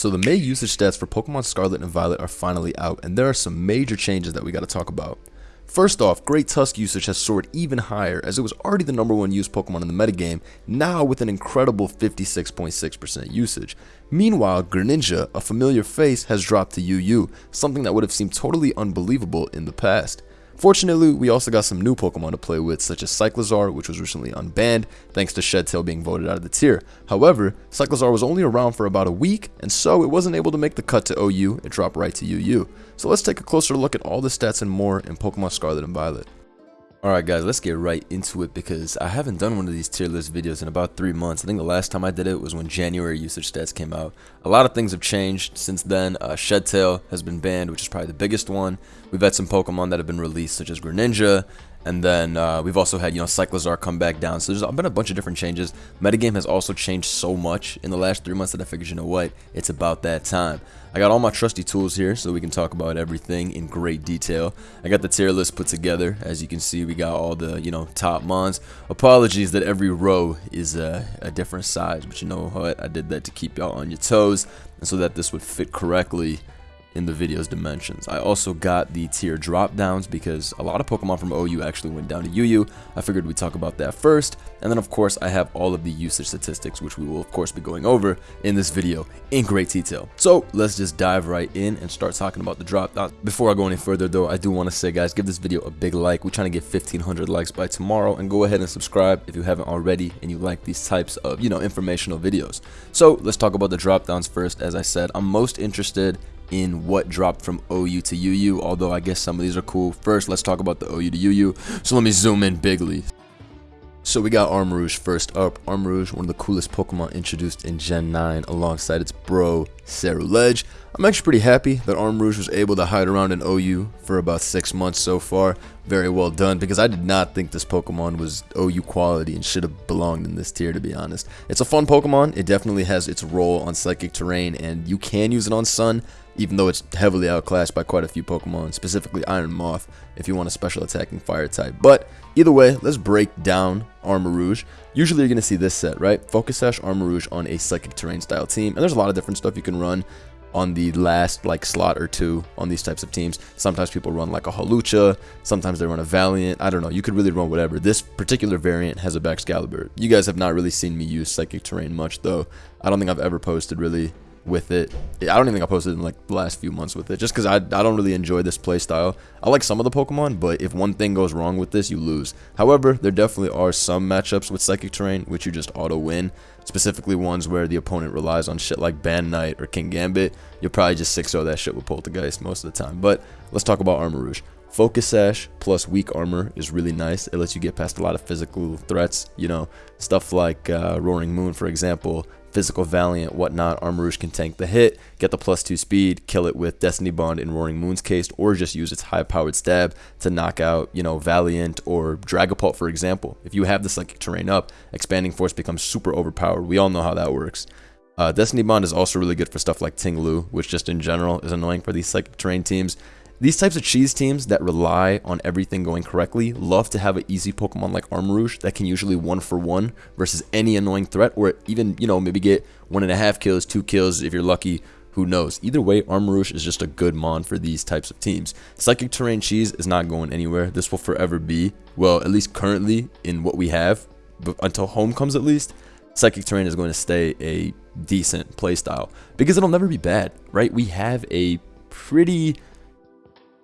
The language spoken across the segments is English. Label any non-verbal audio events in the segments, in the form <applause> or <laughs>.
So the May usage stats for Pokemon Scarlet and Violet are finally out, and there are some major changes that we gotta talk about. First off, Great Tusk usage has soared even higher as it was already the number one used Pokemon in the metagame, now with an incredible 56.6% usage. Meanwhile, Greninja, a familiar face, has dropped to UU, something that would have seemed totally unbelievable in the past. Fortunately, we also got some new Pokemon to play with, such as Cyclizar, which was recently unbanned, thanks to Shedtail being voted out of the tier. However, Cyclizar was only around for about a week, and so it wasn't able to make the cut to OU, it dropped right to UU. So let's take a closer look at all the stats and more in Pokemon Scarlet and Violet. Alright guys, let's get right into it because I haven't done one of these tier list videos in about 3 months. I think the last time I did it was when January usage stats came out. A lot of things have changed since then. Uh, Shedtail has been banned, which is probably the biggest one. We've had some Pokemon that have been released, such as Greninja, and then uh, we've also had, you know, Cyclizar come back down. So there's been a bunch of different changes. Metagame has also changed so much in the last three months that I figured, you know what, it's about that time. I got all my trusty tools here so we can talk about everything in great detail. I got the tier list put together. As you can see, we got all the, you know, top mons. Apologies that every row is a, a different size, but you know what? I did that to keep y'all on your toes and so that this would fit correctly in the video's dimensions. I also got the tier drop downs because a lot of Pokemon from OU actually went down to UU. I figured we'd talk about that first. And then of course I have all of the usage statistics which we will of course be going over in this video in great detail. So let's just dive right in and start talking about the drop. Before I go any further though, I do want to say guys, give this video a big like. We're trying to get 1500 likes by tomorrow and go ahead and subscribe if you haven't already and you like these types of, you know, informational videos. So let's talk about the drop downs first. As I said, I'm most interested in what dropped from OU to UU, although I guess some of these are cool. First, let's talk about the OU to UU. So let me zoom in bigly. So we got Armarouge first up. Armarouge, one of the coolest Pokemon introduced in Gen 9 alongside its bro, Ceruledge. I'm actually pretty happy that Armarouge was able to hide around in OU for about 6 months so far. Very well done because I did not think this Pokemon was OU quality and should have belonged in this tier to be honest. It's a fun Pokemon. It definitely has its role on Psychic Terrain and you can use it on Sun even though it's heavily outclassed by quite a few Pokemon, specifically Iron Moth, if you want a special attacking fire type. But either way, let's break down Armarouge. Usually you're going to see this set, right? Focus Sash Armarouge on a Psychic Terrain style team, and there's a lot of different stuff you can run on the last like slot or two on these types of teams. Sometimes people run like a Hawlucha, sometimes they run a Valiant. I don't know. You could really run whatever. This particular variant has a Baxcalibur. You guys have not really seen me use Psychic Terrain much though. I don't think I've ever posted really with it. I don't even think I posted in like the last few months with it, just because I, I don't really enjoy this play style. I like some of the Pokemon, but if one thing goes wrong with this, you lose. However, there definitely are some matchups with Psychic Terrain which you just auto win, specifically ones where the opponent relies on shit like Ban Knight or King Gambit. You'll probably just 6-0 that shit with Poltergeist most of the time. But let's talk about Armarouge. Focus Sash plus weak armor is really nice. It lets you get past a lot of physical threats, you know, stuff like uh, Roaring Moon, for example, Physical Valiant, whatnot, Armarouge can tank the hit, get the plus 2 speed, kill it with Destiny Bond in Roaring Moon's case, or just use its high-powered stab to knock out, you know, Valiant or Dragapult, for example. If you have the Psychic Terrain up, Expanding Force becomes super overpowered. We all know how that works. Uh, Destiny Bond is also really good for stuff like Ting Lu, which just in general is annoying for these Psychic Terrain teams. These types of cheese teams that rely on everything going correctly love to have an easy Pokemon like Armarouge that can usually one for one versus any annoying threat or even, you know, maybe get one and a half kills, two kills if you're lucky, who knows. Either way, Armarouge is just a good mon for these types of teams. Psychic Terrain Cheese is not going anywhere. This will forever be, well, at least currently in what we have, but until home comes at least, Psychic Terrain is going to stay a decent playstyle because it'll never be bad, right? We have a pretty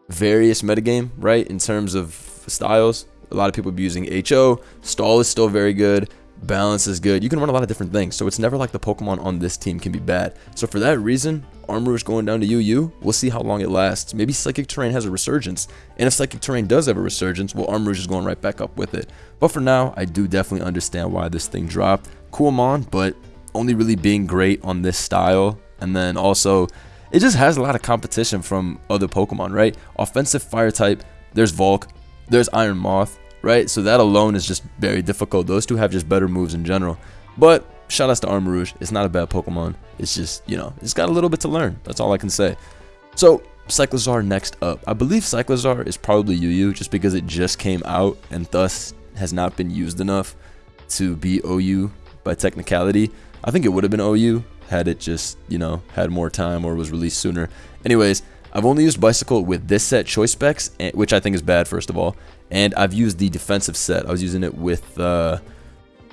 various metagame, right? In terms of styles, a lot of people be using HO. Stall is still very good. Balance is good. You can run a lot of different things, so it's never like the Pokemon on this team can be bad. So for that reason, Armarouge going down to UU, we'll see how long it lasts. Maybe Psychic Terrain has a resurgence, and if Psychic Terrain does have a resurgence, well, Armarouge is going right back up with it. But for now, I do definitely understand why this thing dropped. Cool Mon, but only really being great on this style, and then also it just has a lot of competition from other Pokemon, right? Offensive fire type, there's Volk, there's Iron Moth, right? So that alone is just very difficult. Those two have just better moves in general. But shout outs to Armarouge. It's not a bad Pokemon. It's just, you know, it's got a little bit to learn. That's all I can say. So Cyclizar next up. I believe Cyclizar is probably UU just because it just came out and thus has not been used enough to be OU by technicality. I think it would have been OU had it just, you know, had more time or was released sooner. Anyways, I've only used Bicycle with this set choice specs, which I think is bad, first of all. And I've used the defensive set. I was using it with uh,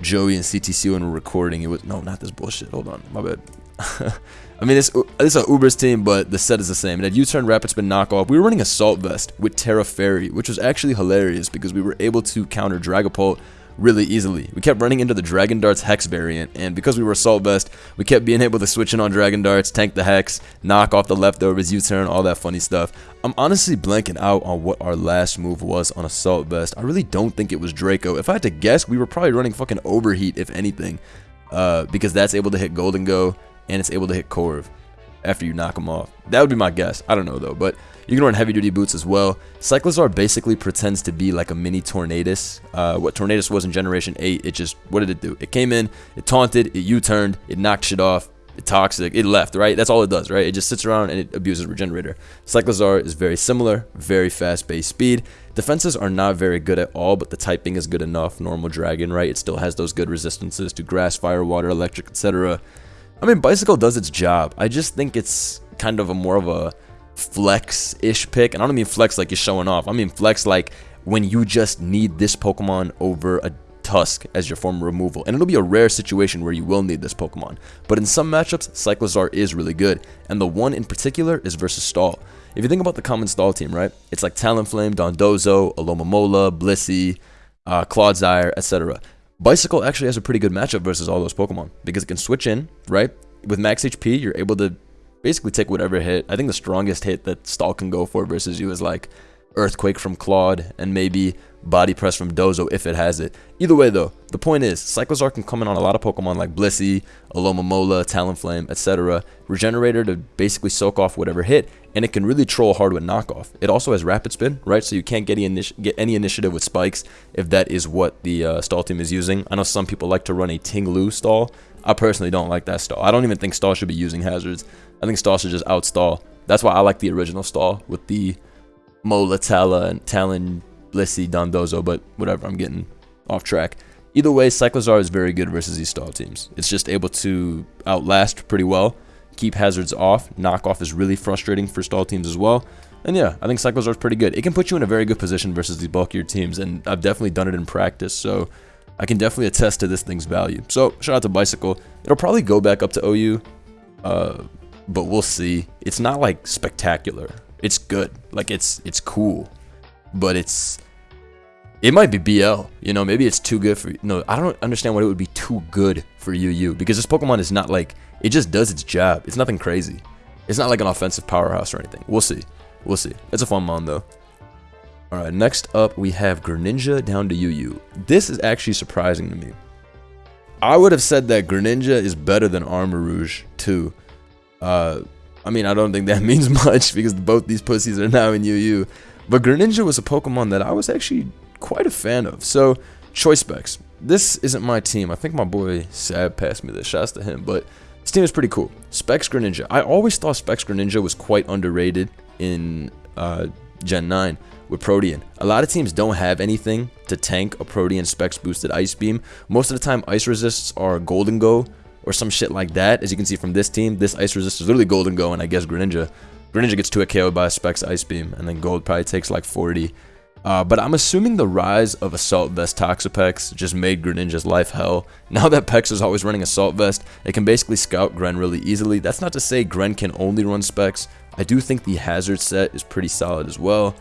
Joey and CTC when we're recording. It was, no, not this bullshit. Hold on, my bad. <laughs> I mean, this, this is an Uber's team, but the set is the same. It had U-turn, rapid spin, knockoff. We were running Assault Vest with Tera Fairy, which was actually hilarious because we were able to counter Dragapult really easily. We kept running into the Dragon Darts Hex variant, and because we were Assault Vest, we kept being able to switch in on Dragon Darts, tank the Hex, knock off the leftovers, U-turn, all that funny stuff. I'm honestly blanking out on what our last move was on Assault Vest. I really don't think it was Draco. If I had to guess, we were probably running fucking Overheat, if anything, uh, because that's able to hit Gholdengo, and it's able to hit Corv after you knock them off. That would be my guess. I don't know, though, but... You can run heavy duty boots as well. Cyclizar basically pretends to be like a mini Tornadus. Uh, what Tornadus was in Generation 8, it just, what did it do? It came in, it taunted, it U-turned, it knocked shit off, it toxic, it left, right? That's all it does, right? It just sits around and it abuses Regenerator. Cyclizar is very similar, very fast base speed. Defenses are not very good at all, but the typing is good enough. Normal Dragon, right? It still has those good resistances to grass, fire, water, electric, etc. I mean, Bicycle does its job. I just think it's kind of a more of a flex-ish pick. And I don't mean flex like you're showing off. I mean flex like when you just need this Pokemon over a Tusk as your form of removal. And it'll be a rare situation where you will need this Pokemon. But in some matchups, Cyclizar is really good. And the one in particular is versus Stall. If you think about the common Stall team, right? It's like Talonflame, Dondozo, Alomomola, Blissey, uh, etc. Bicycle actually has a pretty good matchup versus all those Pokemon because it can switch in, right? With max HP, you're able to basically take whatever hit. I think the strongest hit that Stall can go for versus you is like Earthquake from Clod and maybe Body Press from Dozo if it has it. Either way though, the point is Cyclizar can come in on a lot of Pokemon like Blissey, Alomomola, Talonflame, etc. Regenerator to basically soak off whatever hit and it can really troll hard with knockoff. It also has Rapid Spin, right? So you can't get, initi get any initiative with spikes if that is what the uh, Stall team is using. I know some people like to run a Tinglu stall. I personally don't like that stall. I don't even think stall should be using hazards. I think stall should just outstall. That's why I like the original stall with the Mola, Tala, and Talon, Blissey, Dondozo, but whatever, I'm getting off track. Either way, Cyclizar is very good versus these stall teams. It's just able to outlast pretty well, keep hazards off. Knockoff is really frustrating for stall teams as well. And yeah, I think Cyclizar is pretty good. It can put you in a very good position versus these bulkier teams, and I've definitely done it in practice, so I can definitely attest to this thing's value. So, shout out to Bicycle. It'll probably go back up to OU. Uh, but we'll see. It's not like spectacular. It's good. Like it's it's cool, but it's it might be BL. You know, maybe it's too good for no. I don't understand why it would be too good for UU because this Pokemon is not like it just does its job. It's nothing crazy. It's not like an offensive powerhouse or anything. We'll see. We'll see. It's a fun mon though. Alright, next up we have Greninja down to UU. This is actually surprising to me. I would have said that Greninja is better than Armarouge too. Uh, I mean, I don't think that <laughs> means much because both these pussies are now in UU. But Greninja was a Pokemon that I was actually quite a fan of. So, choice specs. This isn't my team. I think my boy Sab passed me this. Shouts to him. But this team is pretty cool. Specs Greninja. I always thought Specs Greninja was quite underrated in uh, Gen 9 with Protean. A lot of teams don't have anything to tank a Protean Specs boosted Ice Beam. Most of the time, Ice Resists are Gholdengo or some shit like that. As you can see from this team, this Ice Resist is literally Gholdengo, and I guess Greninja. Greninja gets 2 a KO by Specs Ice Beam, and then Gold probably takes like 40. Uh, but I'm assuming the rise of Assault Vest Toxapex just made Greninja's life hell. <laughs> Now that Pex is always running Assault Vest, it can basically scout Gren really easily. That's not to say Gren can only run Specs. I do think the Hazard set is pretty solid as well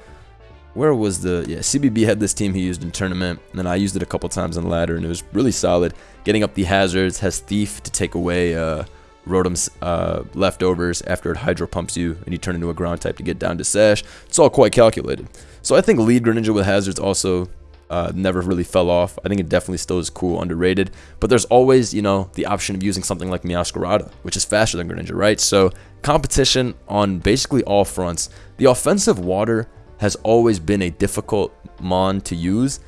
where was the yeah CBB had this team he used in tournament and then I used it a couple times in ladder and it was really solid getting up the hazards has thief to take away uh Rotom's uh, leftovers after it hydro pumps you and you turn into a ground type to get down to Sash. It's all quite calculated. So I think lead Greninja with hazards also uh, never really fell off. I think it definitely still is cool, underrated. But there's always, you know, the option of using something like Meowscarada, which is faster than Greninja, right? So competition on basically all fronts. The offensive water has always been a difficult Mon to use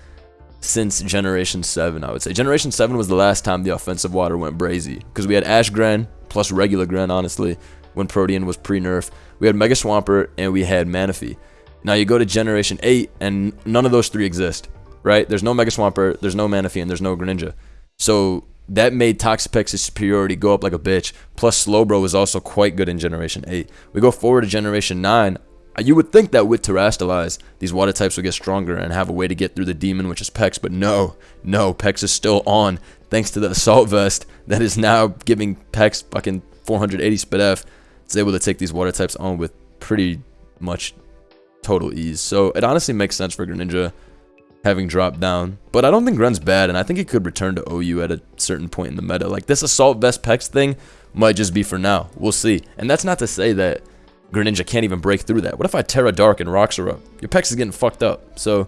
since Generation 7, I would say. Generation 7 was the last time the offensive water went brazy, because we had Ash Gren, plus regular Gren, honestly, when Protean was pre-nerf. We had Mega Swampert, and we had Manaphy. Now you go to Generation 8, and none of those three exist, right? There's no Mega Swampert, there's no Manaphy, and there's no Greninja. So that made Toxapex's superiority go up like a bitch. Plus, Slowbro was also quite good in Generation 8. We go forward to Generation 9. You would think that with Terastallize, these water types would get stronger and have a way to get through the demon, which is Pex, but no, no, Pex is still on, thanks to the <laughs> Assault Vest that is now giving Pex fucking 480 Spit F. It's able to take these water types on with pretty much total ease. So it honestly makes sense for Greninja having dropped down. But I don't think Gren's bad, and I think it could return to OU at a certain point in the meta. Like, this Assault Vest Pex thing might just be for now. We'll see. And that's not to say that Greninja can't even break through that. What if I Tera Dark and up? Your Pex is getting fucked up. So,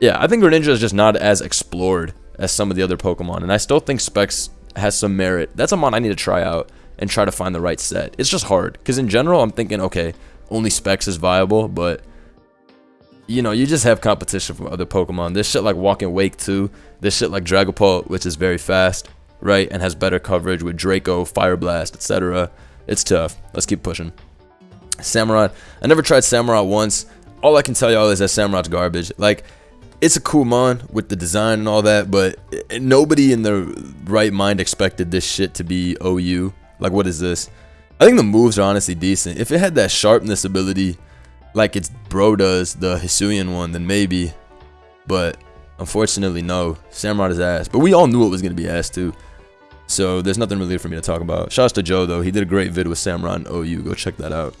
yeah, I think Greninja is just not as explored as some of the other Pokemon. And I still think Specs has some merit. That's a mon I need to try out and try to find the right set. It's just hard. Because in general, I'm thinking, okay, only Specs is viable, but you know, you just have competition from other Pokemon. This shit like Walking Wake too. This shit like Dragapult, which is very fast, right? And has better coverage with Draco, Fire Blast, etc. It's tough. Let's keep pushing. Samurott. I never tried Samurott once. All I can tell y'all is that Samurott's garbage. Like, it's a cool mon with the design and all that, but nobody in their right mind expected this shit to be OU. Like, what is this? I think the moves are honestly decent. If it had that sharpness ability like its bro does, the Hisuian one, then maybe. But unfortunately, no. Samurott is ass. But we all knew it was going to be ass too. So there's nothing really for me to talk about. Shouts to Joe though. He did a great vid with Samurott and OU. Go check that out.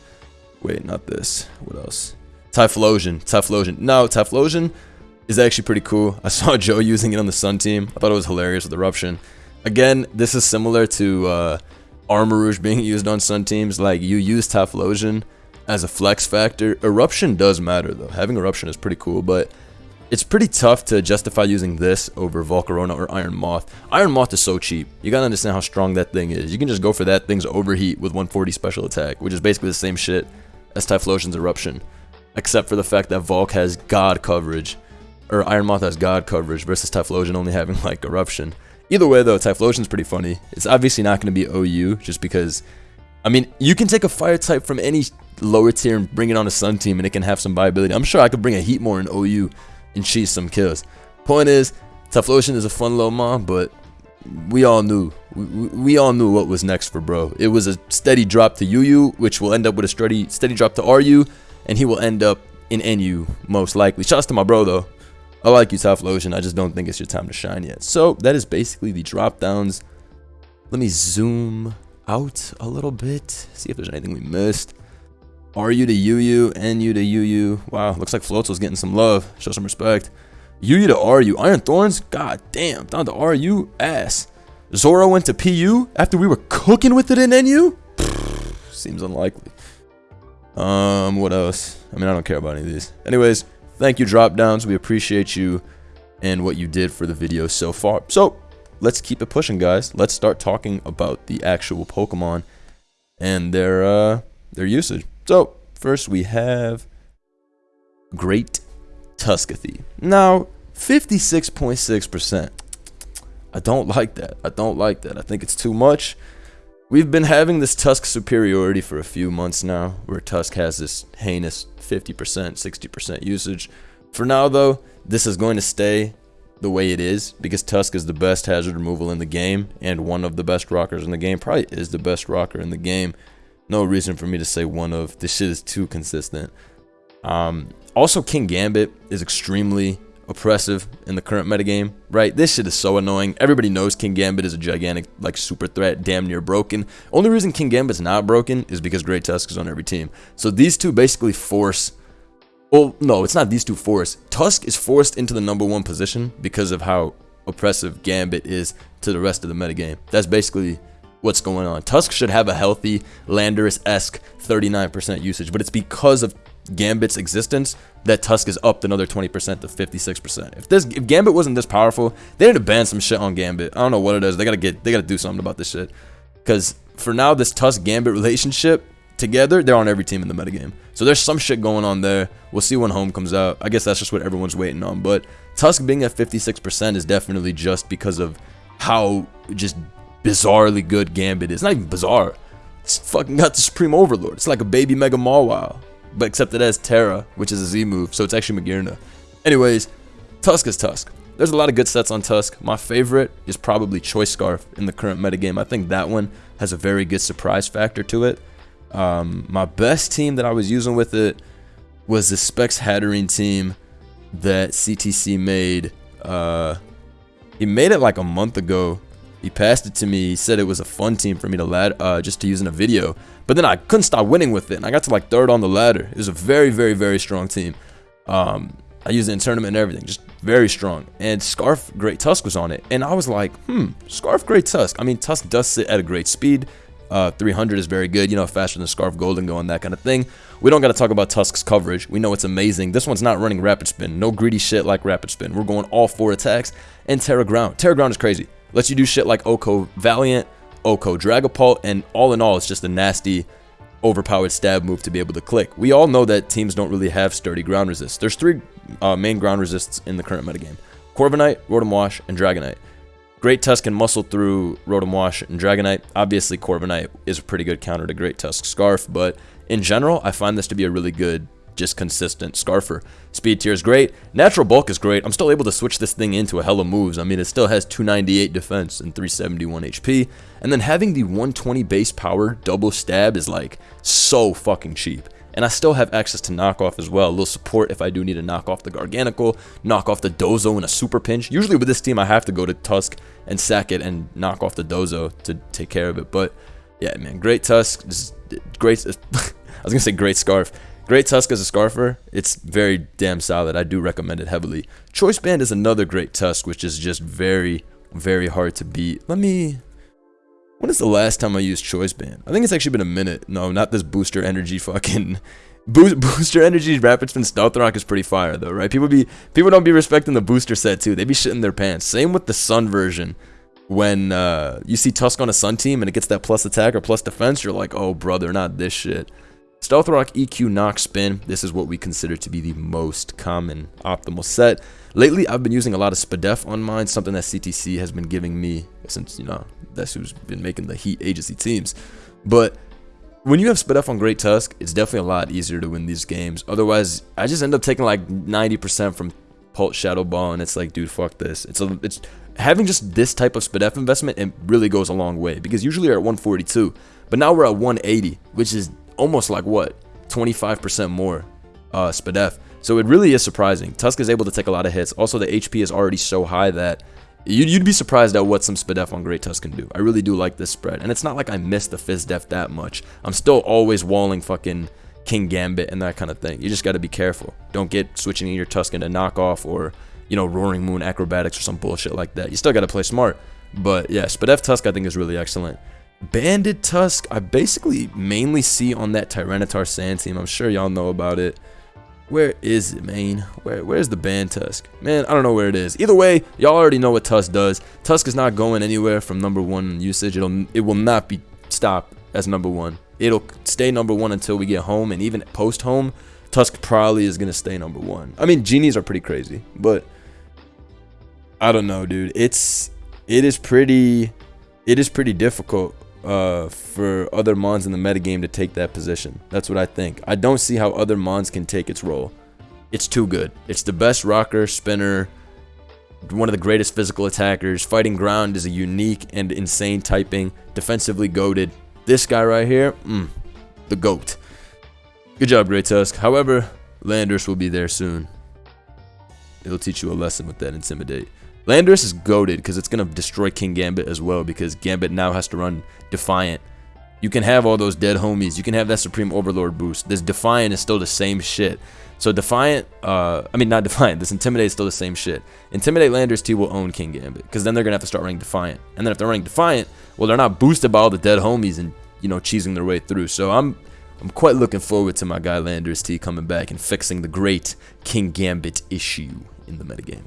Wait, not this. What else? Typhlosion. Typhlosion. No, Typhlosion is actually pretty cool. I <laughs> saw Joe using it on the Sun team. I thought it was hilarious with Eruption. Again, this is similar to uh, Armarouge being <laughs> used on Sun teams. Like, you use Typhlosion as a flex factor. Eruption does matter though. Having Eruption is pretty cool, but it's pretty tough to justify using this over Volcarona or Iron Moth. Iron Moth is so cheap. You gotta understand how strong that thing is. You can just go for that thing's overheat with 140 special attack, which is basically the same shit as Typhlosion's Eruption. Except for the fact that Volk has God coverage, or Iron Moth has God coverage versus Typhlosion only having <laughs> like Eruption. Either way though, Typhlosion's pretty funny. It's obviously not going to be OU just because, I mean, you can take a fire type from any lower tier and bring it on a Sun team and it can have some viability. I'm sure I could bring a Heatmor in OU and cheese some kills. Point is, Typhlosion is a fun little mom, but we all knew. We, we, all knew what was next for bro. It was a steady drop to UU, which will end up with a steady, steady drop to RU, and he will end up in NU, most likely. Shouts to my bro, though. I like you, Typhlosion. I just don't think it's your time to shine yet. So, that is basically the drop downs. Let me zoom out a little bit, see if there's anything we missed. RU to UU, NU to UU. Wow, looks like Floatzel's getting some love. Show some respect. UU to RU. Iron Thorns? God damn, down to RU? Ass. Zoro went to PU after we were cooking with it in NU? Seems unlikely. Um, what else? I mean, I don't care about any of these. Anyways, thank you, drop downs. We appreciate you and what you did for the video so far. So, let's keep it pushing, guys. Let's start talking about the actual Pokemon and their, uh, their usage. So, first we have Great Tuskathy. Now, 56.6%. I don't like that. I don't like that. I think it's too much. We've been having this Tusk superiority for a few months now, where Tusk has this heinous 50%, 60% usage. For now, though, this is going to stay the way it is, because Tusk is the best hazard removal in the game, and one of the best rockers in the game, probably is the best rocker in the game no reason for me to say one of. This shit is too consistent. Um, also, Kingambit is extremely oppressive in the current metagame, right? This shit is so annoying. Everybody knows King Gambit is a gigantic, like, super threat, damn near broken. Only reason King Gambit's not broken is because Great Tusk is on every team. So these two basically force... Well, no, it's not these two force. Tusk is forced into the number one position because of how oppressive Gambit is to the rest of the metagame. That's basically what's going on. Tusk should have a healthy Landorus-esque 39% usage, but it's because of Gambit's existence that Tusk is up another 20% to 56%. If this if Gambit wasn't this powerful, they need to ban some shit on Gambit. I don't know what it is. They gotta get they gotta do something about this shit. Cause for now, this Tusk Gambit relationship together, they're on every team in the metagame. So there's some shit going on there. We'll see when home comes out. I guess that's just what everyone's waiting on. But Tusk being at 56% is definitely just because of how just bizarrely good Gambit is. Not even bizarre. It's fucking got the Supreme Overlord. It's like a baby Mega Mawile. But except it has Tera, which is a Z move, so it's actually Magearna. Anyways, Tusk is Tusk. there's a lot of good sets on Tusk. My favorite is probably Choice Scarf in the current metagame. I think that one has a very good surprise factor to it. Um, my best team that I was using with it was the Specs Hatterene team that CTC made. Uh, he made it like a month ago. He passed it to me. He said it was a fun team for me to lad uh, just to use in a video. But then I couldn't stop winning with it, and I got to like third on the ladder. It was a very, very, very strong team. Um, I used it in tournament and everything, just very strong. And Scarf Great Tusk was on it, and I was like, hmm, Scarf Great Tusk. I mean, Tusk does sit at a great speed. Uh, 300 is very good, you know, faster than Scarf Gholdengo and that kind of thing. We don't got to talk about Tusk's coverage. We know it's amazing. This one's not running Rapid Spin. No greedy shit like Rapid Spin. We're going all four attacks and Tera Ground. Tera Ground is crazy. Lets you do shit like OHKO Valiant, OHKO Dragapult, and all in all, it's just a nasty, overpowered stab move to be able to click. We all know that teams don't really have sturdy ground resist. There's three uh, main ground resists in the current metagame. Corviknight, Rotom Wash, and Dragonite. Great Tusk can muscle through Rotom Wash and Dragonite. Obviously, Corviknight is a pretty good counter to Great Tusk Scarf, but in general, I find this to be a really good, just consistent Scarfer. Speed tier is great. Natural bulk is great. I'm still able to switch this thing into a hella moves. I mean, it still has 298 defense and 371 HP. And then having the 120 base power double stab is like so fucking cheap. And I still have access to knockoff as well. A little support if I do need to knock off the Garganacl, knock off the Dozo in a super pinch. Usually with this team, I have to go to Tusk and sack it and knock off the Dozo to take care of it. But yeah, man, great Tusk. Great. <laughs> I was gonna say great scarf. Great Tusk as a scarfer. It's very damn solid. I do recommend it heavily. Choice Band is another great Tusk, which is just very, very hard to beat. Let me when is the last time I used Choice Band? I think it's actually been a minute. No, not this Booster Energy fucking... <laughs> Boost, booster Energy Rapid Spin Stealth Rock is pretty fire though, right? People be people don't be respecting the booster set too. They be shitting their pants. Same with the Sun version. When uh, you see Tusk on a Sun team and it gets that plus attack or plus defense, you're like, oh brother, not this shit. Stealth Rock EQ Knock Spin. This is what we consider to be the most common optimal set. Lately, I've been using a lot of Spadef on mine, something that CTC has been giving me since, you know, that's who's been making the Heat agency teams. But when you have Spadef on Great Tusk, it's definitely a lot easier to win these games. Otherwise, I just end up taking like 90% from Pult Shadow Ball, and it's like, dude, fuck this. It's a, it's having just this type of Spadef investment, it really goes a long way because usually you're at 142, but now we're at 180, which is almost like what 25% more uh, Spadef. So it really is surprising. Tusk is able to take a lot of hits. Also, the HP is already so high that you'd, you'd be surprised at what some Spadef on Great Tusk can do. I really do like this spread. And it's not like I miss the Fizz Def that much. I'm still always walling fucking King Gambit and that kind of thing. You just got to be careful. Don't get switching your Tusk into knockoff or, you know, Roaring Moon Acrobatics or some bullshit like that. You still got to play smart. But yeah, Spadef Tusk I think is really excellent. Banded Tusk, I basically mainly see on that Tyranitar Sand team. I'm sure y'all know about it. Where is it, man? Where Where's the band Tusk? Man, I don't know where it is. Either way, y'all already know what Tusk does. Tusk is not going anywhere from number one usage. It'll it will not be stopped as number one. It'll stay number one until we get home, and even post home, Tusk probably is gonna stay number one. I mean, genies are pretty crazy, but I don't know, dude. It's it is pretty it is pretty difficult uh, for other Mons in the metagame to take that position. That's what I think. I don't see how other Mons can take its role. It's too good. It's the best rocker, spinner, one of the greatest physical attackers. Fighting ground is a unique and insane typing. Defensively goaded. This guy right here, mm, the GOAT. Good job, Great Tusk. However, Landorus will be there soon. It'll teach you a lesson with that Intimidate. Landorus is goaded because it's going to destroy King Gambit as well because Gambit now has to run Defiant. You can have all those dead homies. You can have that Supreme Overlord boost. This Defiant is still the same shit. So Defiant, uh, I mean not <laughs> Defiant, this Intimidate is still the same shit. Intimidate Lando-T will own King Gambit because then they're going to have to start running Defiant. And then if they're running Defiant, well they're not boosted by all the dead homies and, you know, cheesing their way through. So I'm I'm quite looking forward to my guy Lando-T coming back and fixing the great King Gambit issue in the metagame.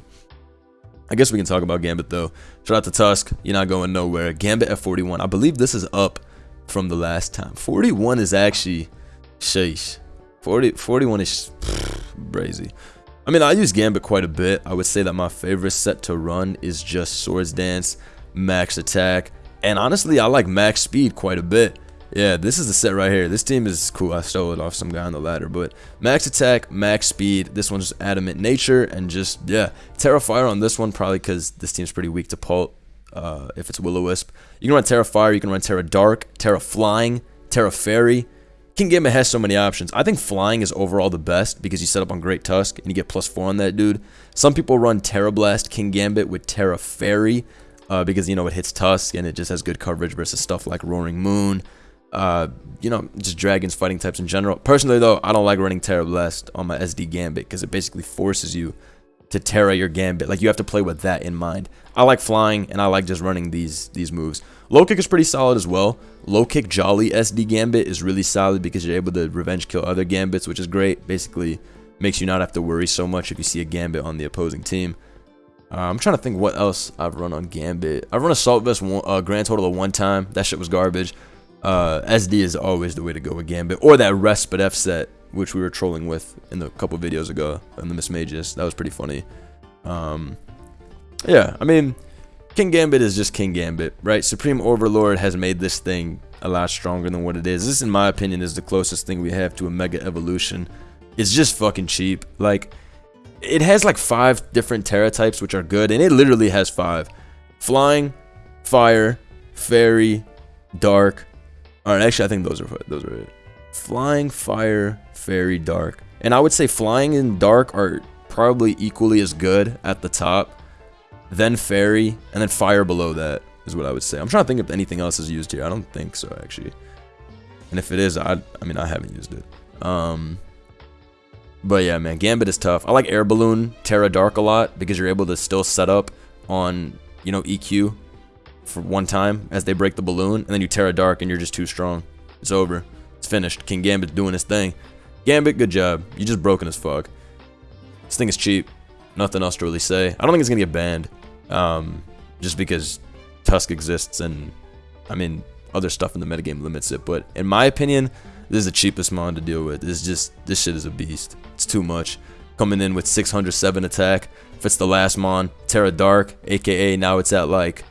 I guess we can talk about Gambit though. Shout out to Tusk. You're not going nowhere. Gambit at 41. I believe this is up from the last time. 41 is actually, sheesh. 40, 41 is <sighs> crazy. I mean, I use Gambit quite a bit. I would say that my favorite set to run is just Swords Dance, Max Attack, and honestly, I like Max Speed quite a bit. Yeah, this is the set right here. This team is cool. I stole it off some guy on the ladder. But max attack, max speed. This one's adamant nature. And just, yeah, Tera Fire on this one probably because this team's pretty weak to Pult uh, if it's Will-O-Wisp. You can run Tera Fire. You can run Tera Dark, Tera Flying, Tera Fairy. Kingambit has so many options. I think flying is overall the best because you set up on Great Tusk and you get plus 4 on that dude. Some people run Tera Blast King Gambit with Tera Fairy uh, because, you know, it hits Tusk and it just has good coverage versus stuff like Roaring Moon. Uh, you know, just dragons, fighting types in general. Personally, though, I don't like running Tera Blast on my SD Gambit because it basically forces you to Tera your Gambit. Like, you have to play with that in mind. I like flying, and I like just running these these moves. Low kick is pretty solid as well. Low kick Jolly SD Gambit is really solid because you're able to revenge kill other Gambits, which is great. Basically, makes you not have to worry so much if you see a Gambit on the opposing team. Uh, I'm trying to think what else I've run on Gambit. I've run Assault Vest one, uh, grand total of one time. That shit was garbage. Uh, SD is always the way to go with Gambit. Or that Respite F set, which we were trolling with in a couple videos ago in the Miss Mages. That was pretty funny. Um, yeah, I mean, King Gambit is just King Gambit, right? Supreme Overlord has made this thing a lot stronger than what it is. This, in my opinion, is the closest thing we have to a Mega Evolution. It's just fucking cheap. Like, it has like five different Tera types, which are good, and it literally has five. Flying, Fire, Fairy, Dark. Alright, actually, I think those are those are it. Flying, Fire, Fairy, Dark. And I would say Flying and Dark are probably equally as good at the top then fairy, and then fire below that is what I would say. I'm trying to think if anything else is used here. I don't think so, actually. And if it is, I, I mean, I haven't used it. Um, but yeah, man, Gambit is tough. I like Air Balloon, Tera Dark a lot because you're able to still set up on, you know, EQ for one time as they break the balloon, and then you Tera Dark and you're just too strong. It's over. It's finished. King Gambit's doing his thing. Gambit, good job. You just broken as fuck. This thing is cheap. Nothing else to really say. I don't think it's gonna get banned um, just because Tusk exists and I mean other stuff in the metagame limits it. But in my opinion, this is the cheapest mon to deal with. It's just this shit is a beast. It's too much. Coming in with 607 attack. If it's the last mon, Tera Dark, aka now it's at like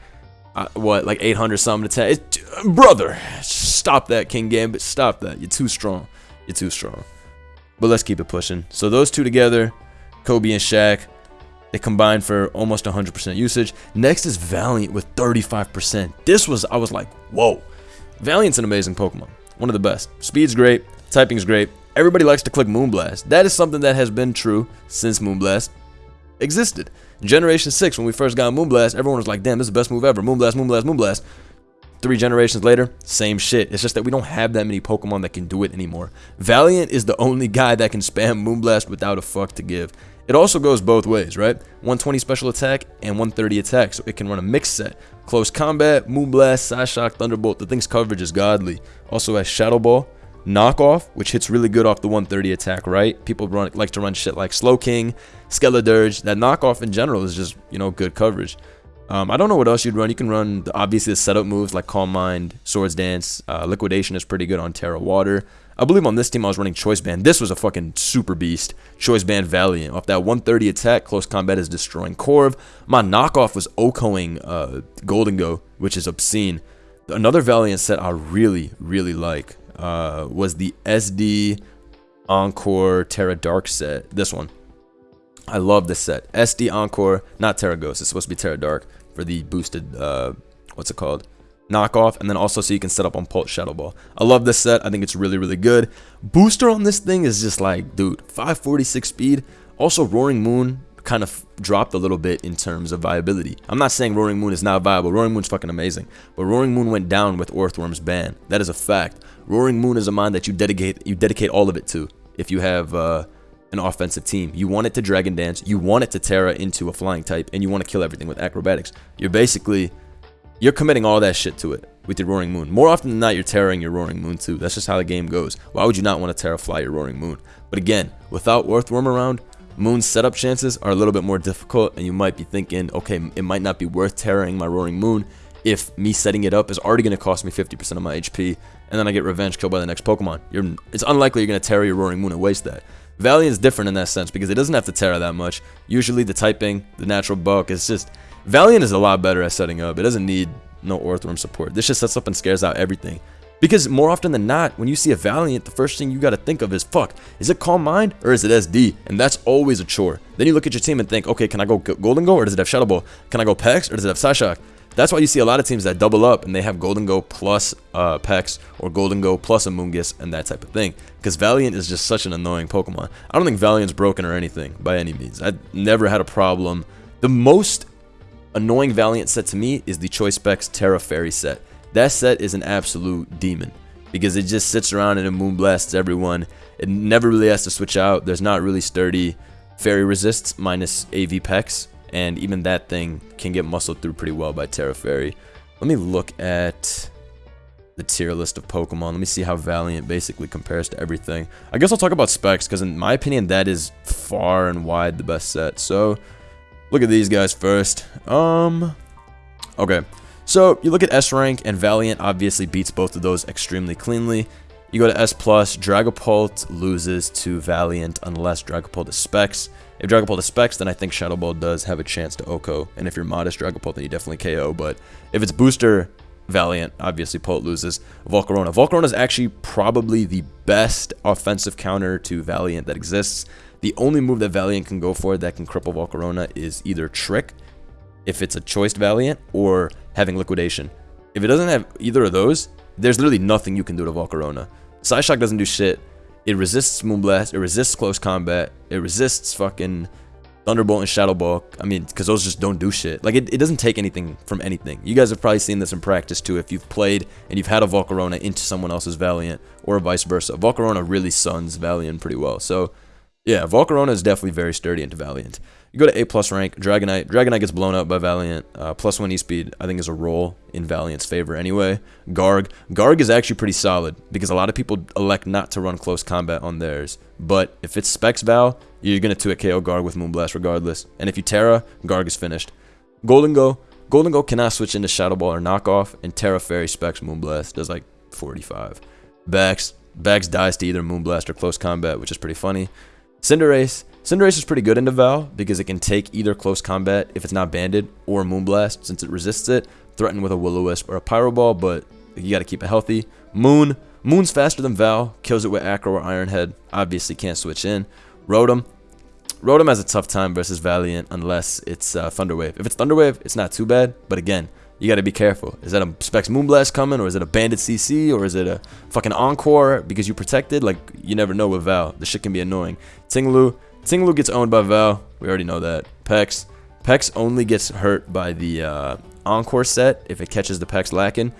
uh, what like 800 something attack. It, brother, stop that King Gambit. Stop that. You're too strong. You're too strong. But let's keep it pushing. So those two together, Kobe and Shaq, they combined for almost 100% usage. Next is Valiant with 35%. This was, I was like, whoa. Valiant's an amazing Pokemon. One of the best. Speed's great. Typing's great. Everybody likes to click Moonblast. That is something that has been true since Moonblast existed. Generation 6, when we first got Moonblast, everyone was like, damn, this is the best move ever. Moonblast, Moonblast, Moonblast. Three generations later, same shit. It's just that we don't have that many Pokemon that can do it anymore. Valiant is the only guy that can spam Moonblast without a fuck to give. It also goes both ways, right? 120 special attack and 130 attack, so it can run a mixed set. Close combat, Moonblast, Psyshock, Thunderbolt, the thing's coverage is godly. Also has Shadow Ball, Knockoff, which hits really good off the 130 attack, right? People run like to run shit like Slowking, Skeledirge. That Knockoff in general is just, you know, good coverage. Um, I don't know what else you'd run. You can run, the, obviously, the setup moves like Calm Mind, Swords Dance. Uh, Liquidation is pretty good on Tera Water. I believe on this team I was running Choice Band. This was a fucking super beast. Choice Band Valiant. Off that 130 attack, close combat is destroying Corv. My knockoff was OHKOing uh, Gholdengo, which is obscene. Another Valiant set I really, really like uh, was the SD Encore Tera Dark set. This one. I love this set. SD Encore, not Tera Ghost. It's supposed to be Tera Dark for the boosted, uh, what's it called? knockoff, and then also so you can set up on Pult's Shadow Ball. I love this set. I think it's really, really good. Booster on this thing is just like, dude, 546 speed. Also, Roaring Moon kind of dropped a little bit in terms of viability. I'm not saying Roaring Moon is not viable. Roaring Moon's fucking amazing. But Roaring Moon went down with Orthworm's ban. That is a fact. Roaring Moon is a mind that you dedicate you dedicate all of it to if you have uh, an offensive team. You want it to Dragon Dance, you want it to Tera into a flying type, and you want to kill everything with acrobatics. You're basically you're committing all that shit to it with your Roaring Moon. More often than not, you're tearing your Roaring Moon too. That's just how the game goes. Why would you not want to Tera Fly your Roaring Moon? But again, without Orthworm around, Moon's setup chances are a little bit more difficult, and you might be thinking, okay, it might not be worth tearing my Roaring Moon if me setting it up is already going to cost me 50% of my HP, and then I get revenge killed by the next Pokemon. You're, it's unlikely you're going to Tera your Roaring Moon and waste that. Valiant's different in that sense because it doesn't have to Tera that much. Usually the typing, the natural bulk, is just... Valiant is a lot better at setting up. It doesn't need no Orthworm support. This just sets up and scares out everything. Because more often than not, when you see a Valiant, the first thing you got to think of is, fuck, is it Calm Mind or is it SD? And that's always a chore. Then you look at your team and think, okay, can I go Gholdengo or does it have Shadow Ball? Can I go Pex or does it have Psyshock? That's why you see a lot of teams that double up and they have Gholdengo plus uh, Pex or Gholdengo plus Amoonguss and that type of thing. Because Valiant is just such an annoying Pokemon. I don't think Valiant's broken or anything by any means. I've never had a problem. The most annoying Valiant set to me is the Choice Specs Tera Fairy set. That set is an absolute demon because it just sits around and it moonblasts everyone. It never really has to switch out. There's not really sturdy fairy resists minus AV Pex and even that thing can get muscled through pretty well by Tera Fairy. Let me look at the tier list of Pokemon. Let me see how Valiant basically compares to everything. I guess I'll talk about specs, because in my opinion, that is far and wide the best set. So, look at these guys first. Um, okay. So, you look at S rank, and Valiant obviously beats both of those extremely cleanly. You go to S+, plus, Dragapult loses to Valiant unless Dragapult is Specs. If Dragapult is Specs, then I think Shadow Ball does have a chance to OHKO. And if you're modest Dragapult, then you definitely KO. But if it's Booster Valiant, obviously Pult loses. Volcarona. Volcarona is actually probably the best offensive counter to Valiant that exists. The only move that Valiant can go for that can cripple Volcarona is either Trick, if it's a choiced Valiant, or having Liquidation. If it doesn't have either of those, there's literally nothing you can do to Volcarona. Psyshock doesn't do shit. It resists Moonblast. It resists close combat. It resists fucking Thunderbolt and Shadow Ball. I mean, because those just don't do shit. Like, it, it doesn't take anything from anything. You guys have probably seen this in practice, too, if you've played and you've had a Volcarona into someone else's Valiant, or vice versa. Volcarona really suns Valiant pretty well. So, yeah, Volcarona is definitely very sturdy into Valiant. You go to A plus rank, Dragonite. Dragonite gets blown up by Valiant. Uh, plus one E-speed, I think, is a roll in Valiant's favor anyway. Garg. Garg is actually pretty solid because a lot of people elect not to run close combat on theirs. But if it's Specs Val, you're going to 2 KO Garg with Moonblast regardless. And if you Tera, Garg is finished. Gholdengo. Golden Go cannot switch into Shadow Ball or Knockoff, and Tera Fairy Specs Moonblast does like 45. Bax. Bax dies to either Moonblast or Close Combat, which is pretty funny. Cinderace. Cinderace is pretty good into Val because it can take either close combat if it's not banded or Moonblast since it resists it, threaten with a Will-O-Wisp or a Pyro Ball, but you gotta keep it healthy. Moon. Moon's faster than Val, kills it with Acro or Iron Head, obviously can't switch in. Rotom. Rotom has a tough time versus Valiant unless it's uh, Thunder Wave. If it's Thunder Wave, it's not too bad, but again, you got to be careful. Is that a Specs Moonblast coming, or is it a Banded CC, or is it a fucking Encore because you protected? Like, you never know with Val. The shit can be annoying. Ting-Lu. Ting-Lu gets owned by Val. We already know that. Pex. Pex only gets hurt by the uh, Encore set if it catches the Pex lacking,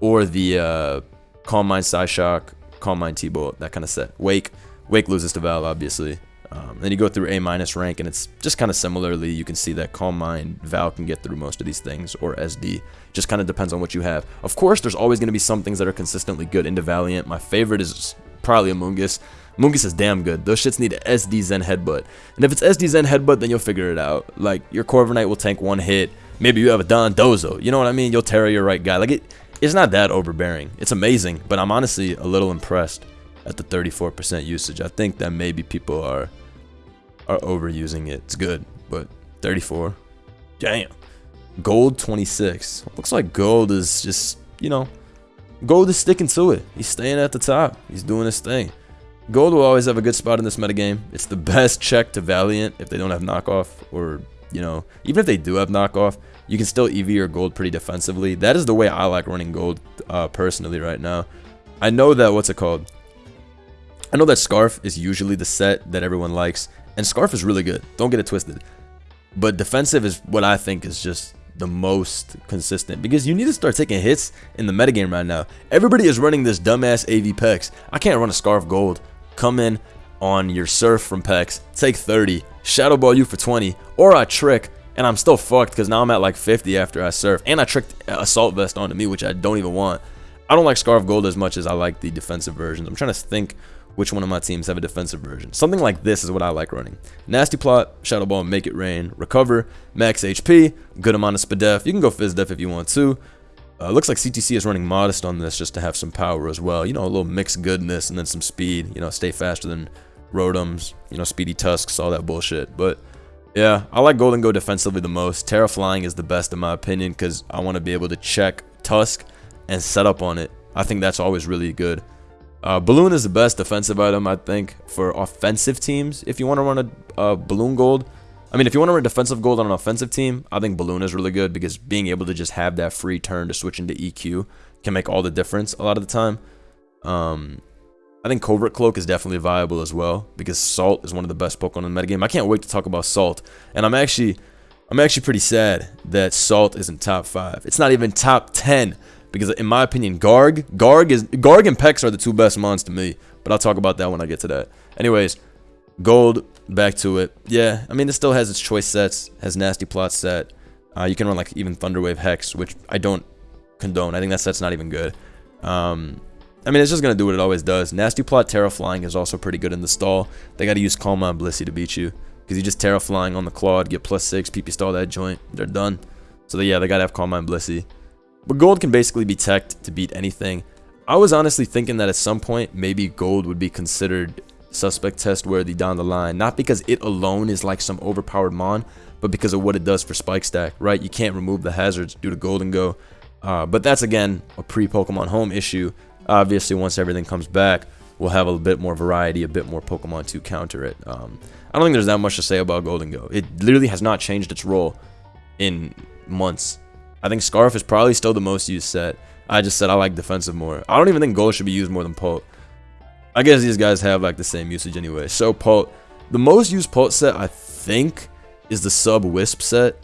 or the uh, Calm Mind Psyshock, Calm Mind T-Bolt, that kind of set. Wake. Wake loses to Val, obviously. Um, then you go through A minus rank, and it's just kind of similarly. You can see that Calm Mind, Val can get through most of these things, or SD. Just kind of depends on what you have. Of course, there's always going to be some things that are consistently good into Valiant. My favorite is probably Amoonguss. Amoonguss is damn good. Those shits need SD Zen Headbutt. And if it's SD Zen Headbutt, then you'll figure it out. Like, your Corviknight will tank one hit. Maybe you have a Don Dozo. You know what I mean? You'll Tera your right guy. Like, it, it's not that overbearing. It's amazing, but I'm honestly a little impressed at the 34% usage. I think that maybe people are are overusing it. It's good, but 34. Damn. Gold 26. Looks like Gold is just, you know, Gold is sticking to it. He's staying at the top. He's doing his thing. Gold will always have a good spot in this metagame. It's the best check to Valiant if they don't have knockoff or, you know, even if they do have knockoff, you can still EV your gold pretty defensively. That is the way I like running gold uh, personally right now. I know that, what's it called? I know that Scarf is usually the set that everyone likes, and Scarf is really good. Don't get it twisted. But defensive is what I think is just the most consistent because you need to start taking hits in the metagame right now. Everybody is running this dumbass AV Pex. I can't run a Scarf Gold. Come in on your Surf from Pex, take 30, Shadow Ball you for 20, or I trick, and I'm still fucked because now I'm at like 50 after I Surf. And I tricked Assault Vest onto me, which I don't even want. I don't like Scarf Gold as much as I like the defensive versions. I'm trying to think which one of my teams have a defensive version. Something like this is what I like running. Nasty Plot, Shadow Ball, Make It Rain, Recover, Max HP, good amount of Spadef. You can go fizz Def if you want to. Uh, looks like CTC is running Modest on this just to have some power as well. You know, a little mixed goodness and then some speed. You know, stay faster than Rotoms, you know, Speedy Tusks, all that bullshit. But yeah, I like Gholdengo defensively the most. Tera Flying is the best in my opinion because I want to be able to check Tusk and set up on it I think that's always really good. Uh, balloon is the best defensive item, I think, for offensive teams. If you want to run a uh, balloon gold, I mean, if you want to run defensive gold on an offensive team, I think balloon is really good because being able to just have that free turn to switch into EQ can make all the difference a lot of the time. Um, I think Covert Cloak is definitely viable as well because Salt is one of the best Pokemon in the metagame. I can't wait to talk about Salt, and I'm actually, I'm actually pretty sad that Salt isn't top five. It's not even top ten because in my opinion, Garg, Garg is Garg and Pex are the two best mons to me. But I'll talk about that when I get to that. Anyways, Gold, back to it. Yeah, I mean, it still has its choice sets, has Nasty Plot set. Uh, you can run like even Thunderwave Hex, which I don't condone. I think that set's not even good. Um, I mean, it's just going to do what it always does. Nasty Plot Tera Flying is also pretty good in the stall. They got to use Calm and Blissey to beat you. Because you just Tera Flying on the Clod, get plus 6, PP stall that joint. They're done. So yeah, they got to have Calm and Blissey. But Gold can basically be teched to beat anything. I was honestly thinking that at some point, maybe Gold would be considered suspect test worthy down the line. Not because it alone is like some overpowered Mon, but because of what it does for Spike Stack, right? You can't remove the hazards due to Gholdengo. Uh, but that's again a pre-Pokemon Home issue Obviously, once everything comes back, we'll have a bit more variety, a bit more Pokemon to counter it. Um, I don't think there's that much to say about Gholdengo. It literally has not changed its role in months. I think Scarf is probably still the most used set. I just said I like defensive more. I don't even think Gold should be used more than Pult. I guess these guys have like the same usage anyway. So Pult, the most used Pult set I think is the Sub Wisp set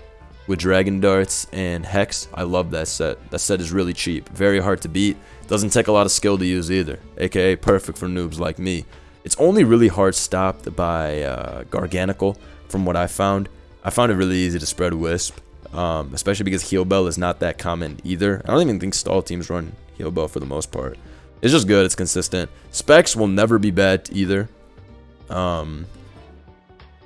with Dragon Darts and Hex. I love that set. That set is really cheap, very hard to beat. Doesn't take a lot of skill to use either, aka perfect for noobs like me. It's only really hard stopped by uh, Garganacl, from what I found. I found it really easy to spread Wisp, um, especially because Heal Bell is not that common either. I don't even think stall teams run Heal Bell for the most part. It's just good, it's consistent. Specs will never be bad either. Um,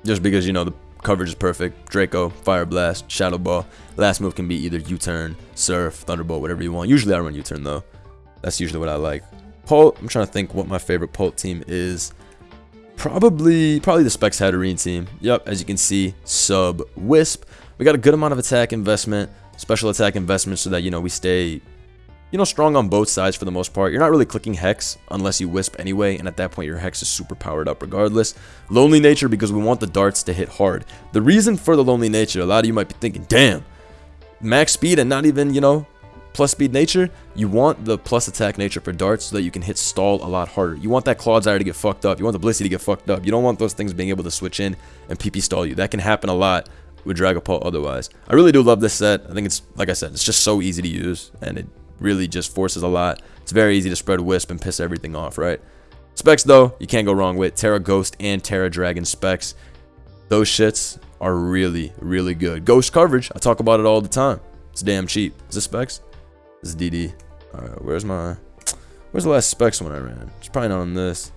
just because, you know, the Coverage is perfect. Draco, Fire Blast, Shadow Ball. Last move can be either U-turn, Surf, Thunderbolt, whatever you want. Usually I run U-turn though. That's usually what I like. Pult, I'm trying to think what my favorite Pult team is. Probably, probably the Specs Hatterene team. Yep, as you can see, sub Wisp. We got a good amount of attack investment, special attack investment so that, you know, we stay you know, strong on both sides for the most part. You're not really clicking Hex unless you Wisp anyway, and at that point your Hex is super powered up regardless. Lonely Nature because we want the darts to hit hard. The reason for the Lonely Nature, a lot of you might be thinking, damn, max speed and not even, you know, plus speed nature, you want the plus attack nature for darts so that you can hit stall a lot harder. You want that Clodsire to get fucked up. You want the Blissey to get fucked up. You don't want those things being able to switch in and PP stall you. That can happen a lot with Dragapult otherwise. I really do love this set. I think it's, like I said, it's just so easy to use and it really just forces a lot. It's very easy to spread Wisp and piss everything off, right? Specs, though, you can't go wrong with. Tera Ghost and Tera Dragon specs. Those shits are really, really good. Ghost coverage, I talk about it all the time. It's damn cheap. Is this specs? This is DD. Alright, where's my... Where's the last specs one I ran? It's probably not on this.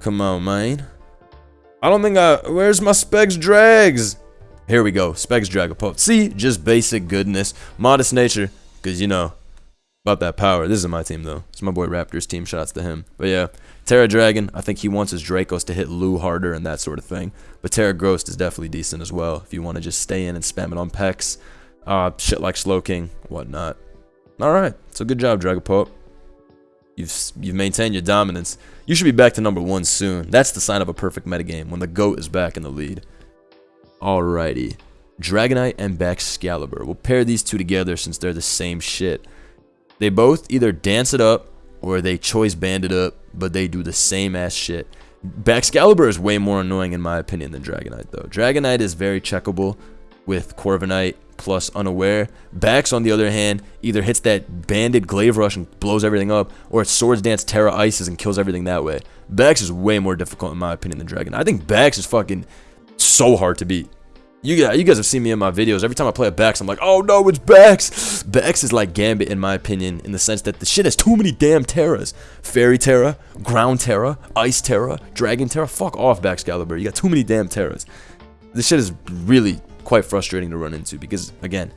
Come on, man. I don't think I... Where's my specs drags? Here we go. Specs Dragapult. See? Just basic goodness. Modest nature. Because, you know, about that power. This is my team, though. It's my boy Raptors team. Shoutouts to him. But yeah, Tera Dragon, I think he wants his Dracos to hit Lu harder and that sort of thing. But Tera Ghost is definitely decent as well if you want to just stay in and spam it on Pex. Uh, shit like Slowking, whatnot. Alright, so good job, Dragapult. You've, you've maintained your dominance. You should be back to number one soon. That's the sign of a perfect metagame, when the GOAT is back in the lead. Alrighty. Dragonite and Baxcalibur. We'll pair these two together since they're the same shit. They both either dance it up or they choice band it up, but they do the same ass shit. Baxcalibur is way more annoying in my opinion than Dragonite though. Dragonite is very checkable with Corviknight plus Unaware. Bax on the other hand either hits that banded Glaive Rush and blows everything up, or it Swords Dance Tera Ices and kills everything that way. Bax is way more difficult in my opinion than Dragonite. I think Bax is fucking so hard to beat. You guys, you guys have seen me in my videos. Every time I play a Bax, I'm like, oh no, it's Bax. Bax is like Gambit in my opinion, in the sense that the shit has too many damn Teras. Fairy Tera, Ground Tera, Ice Tera, Dragon Tera. Fuck off, Baxcalibur. You got too many damn Teras. This shit is really quite frustrating to run into because, again,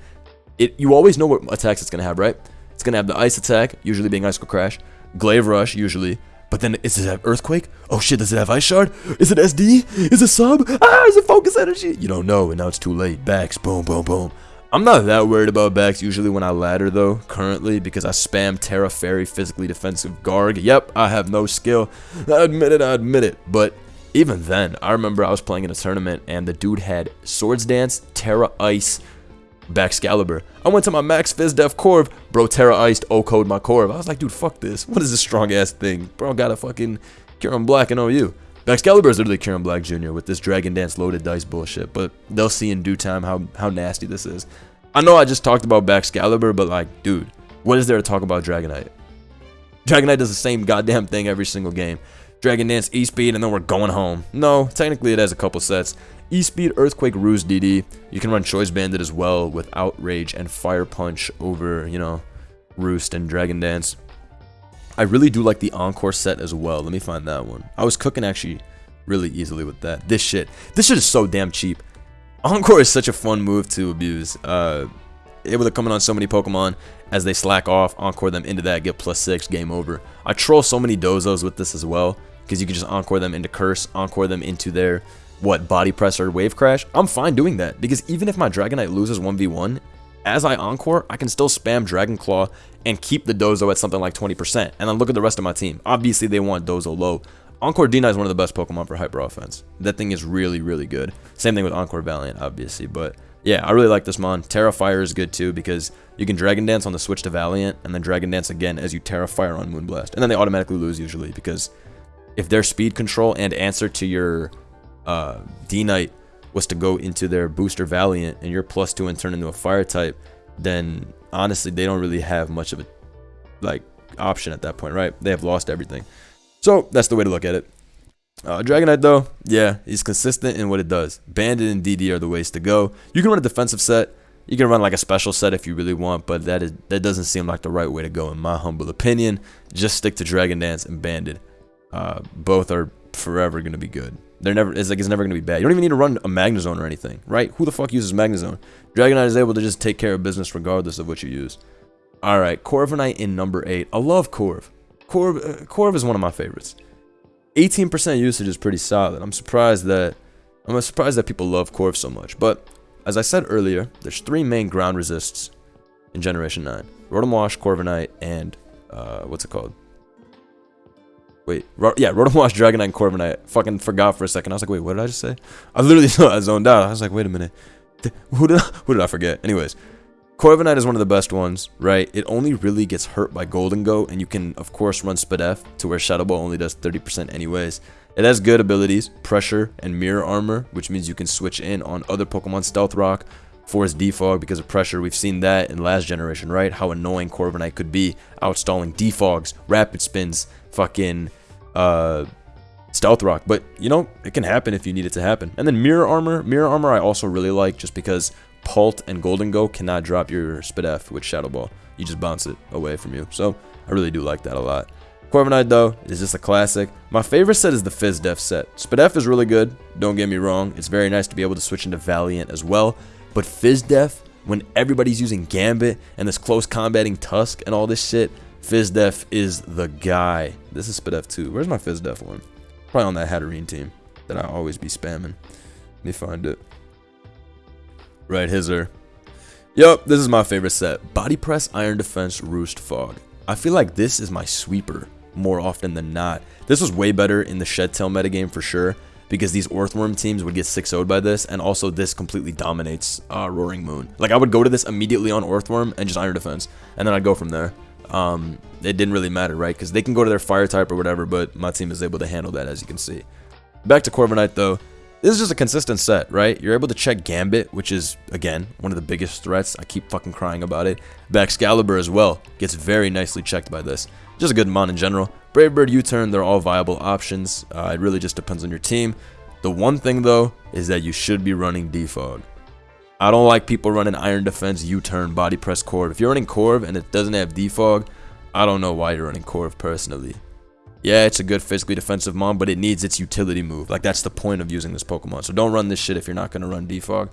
it you always know what attacks it's going to have, right? It's going to have the Ice attack, usually being Icicle Crash, Glaive Rush, usually, but then, is it have Earthquake? Oh shit, does it have Ice Shard? Is it SD? Is it Sub? Ah, is it Focus Energy? You don't know, and now it's too late. Bax, boom, boom, boom. I'm not that worried about Bax usually when I ladder though, currently, because I spam Tera Fairy physically defensive Garg. Yep, I have no skill. I admit it, I admit it. But even then, I remember I was playing in a tournament and the dude had Swords Dance, Tera Ice, Baxcalibur. I went to my max Fizz Def Corv, bro Tera Iced OHKO'd my Corv. I was like, dude, fuck this. What is this strong ass thing? Bro got a fucking Kyurem Black and OU. Baxcalibur is literally Kyurem Black Jr. with this Dragon Dance loaded dice bullshit, but they'll see in due time how, how nasty this is. I know I just talked about Baxcalibur, but like, dude, what is there to talk about Dragonite? Dragonite does the same goddamn thing every single game. Dragon Dance, E-Speed, and then we're going home. No, technically it has a couple sets. E-Speed, Earthquake, Roost, DD. You can run Choice Banded as well with Outrage and Fire Punch over, you know, Roost and Dragon Dance. I really do like the Encore set as well. Let me find that one. I was cooking actually really easily with that. This shit. This shit is so damn cheap. Encore is such a fun move to abuse. Uh, able to come in on so many Pokemon as they slack off, Encore them into that, get plus 6, game over. I troll so many Dozos with this as well, because you can just Encore them into Curse, Encore them into their, what, Body Press or Wave Crash. I'm fine doing that, because even if my Dragonite loses 1v1, as I Encore, I can still spam Dragon Claw and keep the Dozo at something like 20%. And then look at the rest of my team. Obviously, they want Dozo low. Encore Dina is one of the best Pokemon for Hyper Offense. That thing is really, really good. Same thing with Encore Valiant, obviously. But yeah, I really like this Mon. Tera Fire is good too because you can Dragon Dance on the switch to Valiant and then Dragon Dance again as you Tera Fire on Moonblast. And then they automatically lose usually because if their speed control and answer to your uh, D-Knight was to go into their booster Valiant and you're plus two and turn into a fire type, then honestly they don't really have much of a like option at that point, right? They have lost everything. So that's the way to look at it. Uh, Dragonite though, yeah, he's consistent in what it does. Banded and DD are the ways to go. You can run a defensive set. You can run like a special set if you really want, but that is that doesn't seem like the right way to go in my humble opinion. Just stick to Dragon Dance and Banded. Uh, both are forever gonna be good. They're never. It's like it's never gonna be bad. You don't even need to run a Magnezone or anything, right? Who the fuck uses Magnezone? Dragonite is able to just take care of business regardless of what you use. All right, Corviknight in number eight. I love Corv. Corv, uh, Corv is one of my favorites. 18% usage is pretty solid. I'm surprised that I'm surprised that people love Corv so much. But as I said earlier, there's three main ground resists in Generation 9. Rotom Wash, Corviknight, and uh, what's it called? Wait, Ro yeah, Rotom Wash, Dragonite, and Corviknight. Fucking forgot for a second. I was like, wait, what did I just say? I literally <laughs> I zoned out. I was like, wait a minute. Who did I, <laughs> who did I forget? Anyways, Corviknight is one of the best ones, right? It only really gets hurt by Gholdengo, and you can, of course, run Spadef to where Shadow Ball only does 30% anyways. It has good abilities, Pressure and Mirror Armor, which means you can switch in on other Pokemon Stealth Rock, Force Defog because of Pressure. We've seen that in last generation, right? How annoying Corviknight could be, outstalling Defogs, Rapid Spins, fucking, uh, Stealth Rock. But, you know, it can happen if you need it to happen. And then Mirror Armor. Mirror Armor I also really like just because Pult and Gholdengo cannot drop your Spadef with Shadow Ball. You just bounce it away from you. So I really do like that a lot. Corviknight though is just a classic. My favorite set is the Fizz Def set. Spadef is really good, don't get me wrong. It's very nice to be able to switch into Valiant as well. But Fizz Def, when everybody's using Gambit and this close combating Tusk and all this shit, Fizz Def is the guy. This is Spadef 2. Where's my Fizz Def one? Probably on that Hatterene team that I always be spamming. Let me find it. Right, Hizzer. Yup, this is my favorite set. Body Press, Iron Defense, Roost, Fog. I feel like this is my sweeper more often than not. This was way better in the Shed Tail metagame for sure, because these Orthworm teams would get 6 0'd by this, and also this completely dominates uh, Roaring Moon. Like, I would go to this immediately on Orthworm and just Iron Defense, and then I'd go from there. Um, it didn't really matter, right? Because they can go to their Fire type or whatever, but my team is able to handle that, as you can see. Back to Corviknight, though. This is just a consistent set, right? You're able to check Gambit, which is, again, one of the biggest threats. I keep fucking crying about it. Baxcalibur as well gets very nicely checked by this. Just a good mon in general. Brave Bird, U-Turn, they're all viable options. Uh, it really just depends on your team. The one thing, though, is that you should be running Defog. I don't like people running Iron Defense, U-Turn, Body Press, Corv. If you're running Corv and it doesn't have Defog, I don't know why you're running Corv personally. Yeah, it's a good physically defensive mon, but it needs its utility move. Like, that's the point of using this Pokemon. So don't run this shit if you're not going to run Defog.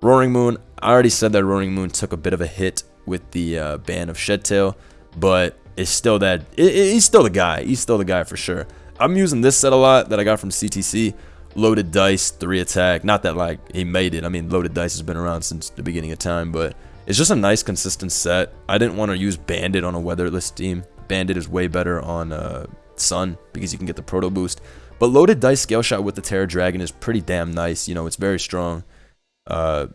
Roaring Moon, I already said that Roaring Moon took a bit of a hit with the uh, ban of Shed Tail, but it's still that, it, it, he's still the guy. He's still the guy for sure. I'm using this set a lot that I got from CTC. Loaded Dice, 3 attack. Not that, like, he made it. I mean, Loaded Dice has been around since the beginning of time, but it's just a nice, consistent set. I didn't want to use Banded on a weatherless team. Banded is way better on uh, Sun because you can get the Proto Boost. But Loaded Dice Scale Shot with the Tera Dragon is pretty damn nice. You know, it's very strong. Uh,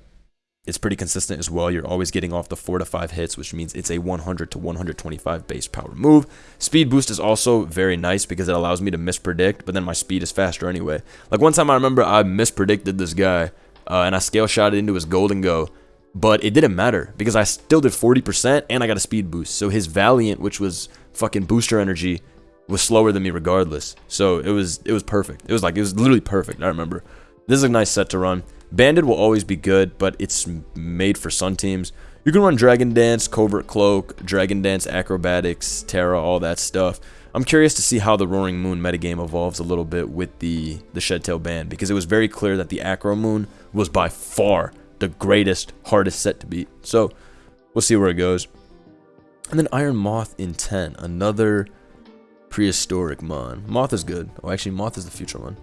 it's pretty consistent as well. You're always getting off the 4 to 5 hits, which means it's a 100 to 125 base power move. Speed boost is also very nice because it allows me to mispredict, but then my speed is faster anyway. Like one time I remember I mispredicted this guy, uh, and I scale shot it into his Gholdengo, but it didn't matter because I still did 40% and I got a speed boost. So his Valiant, which was fucking booster energy, was slower than me regardless. So it was it was perfect. It was like it was literally perfect. I remember. This is a nice set to run. Banded will always be good, but it's made for Sun teams. You can run Dragon Dance, Covert Cloak, Dragon Dance, Acrobatics, Tera, all that stuff. I'm curious to see how the Roaring Moon metagame evolves a little bit with the, the Shedtail ban, because it was very clear that the Acro Moon was by far the greatest, hardest set to beat. So, we'll see where it goes. And then Iron Moth in 10, another prehistoric mon. Moth is good. Oh, actually, Moth is the future one.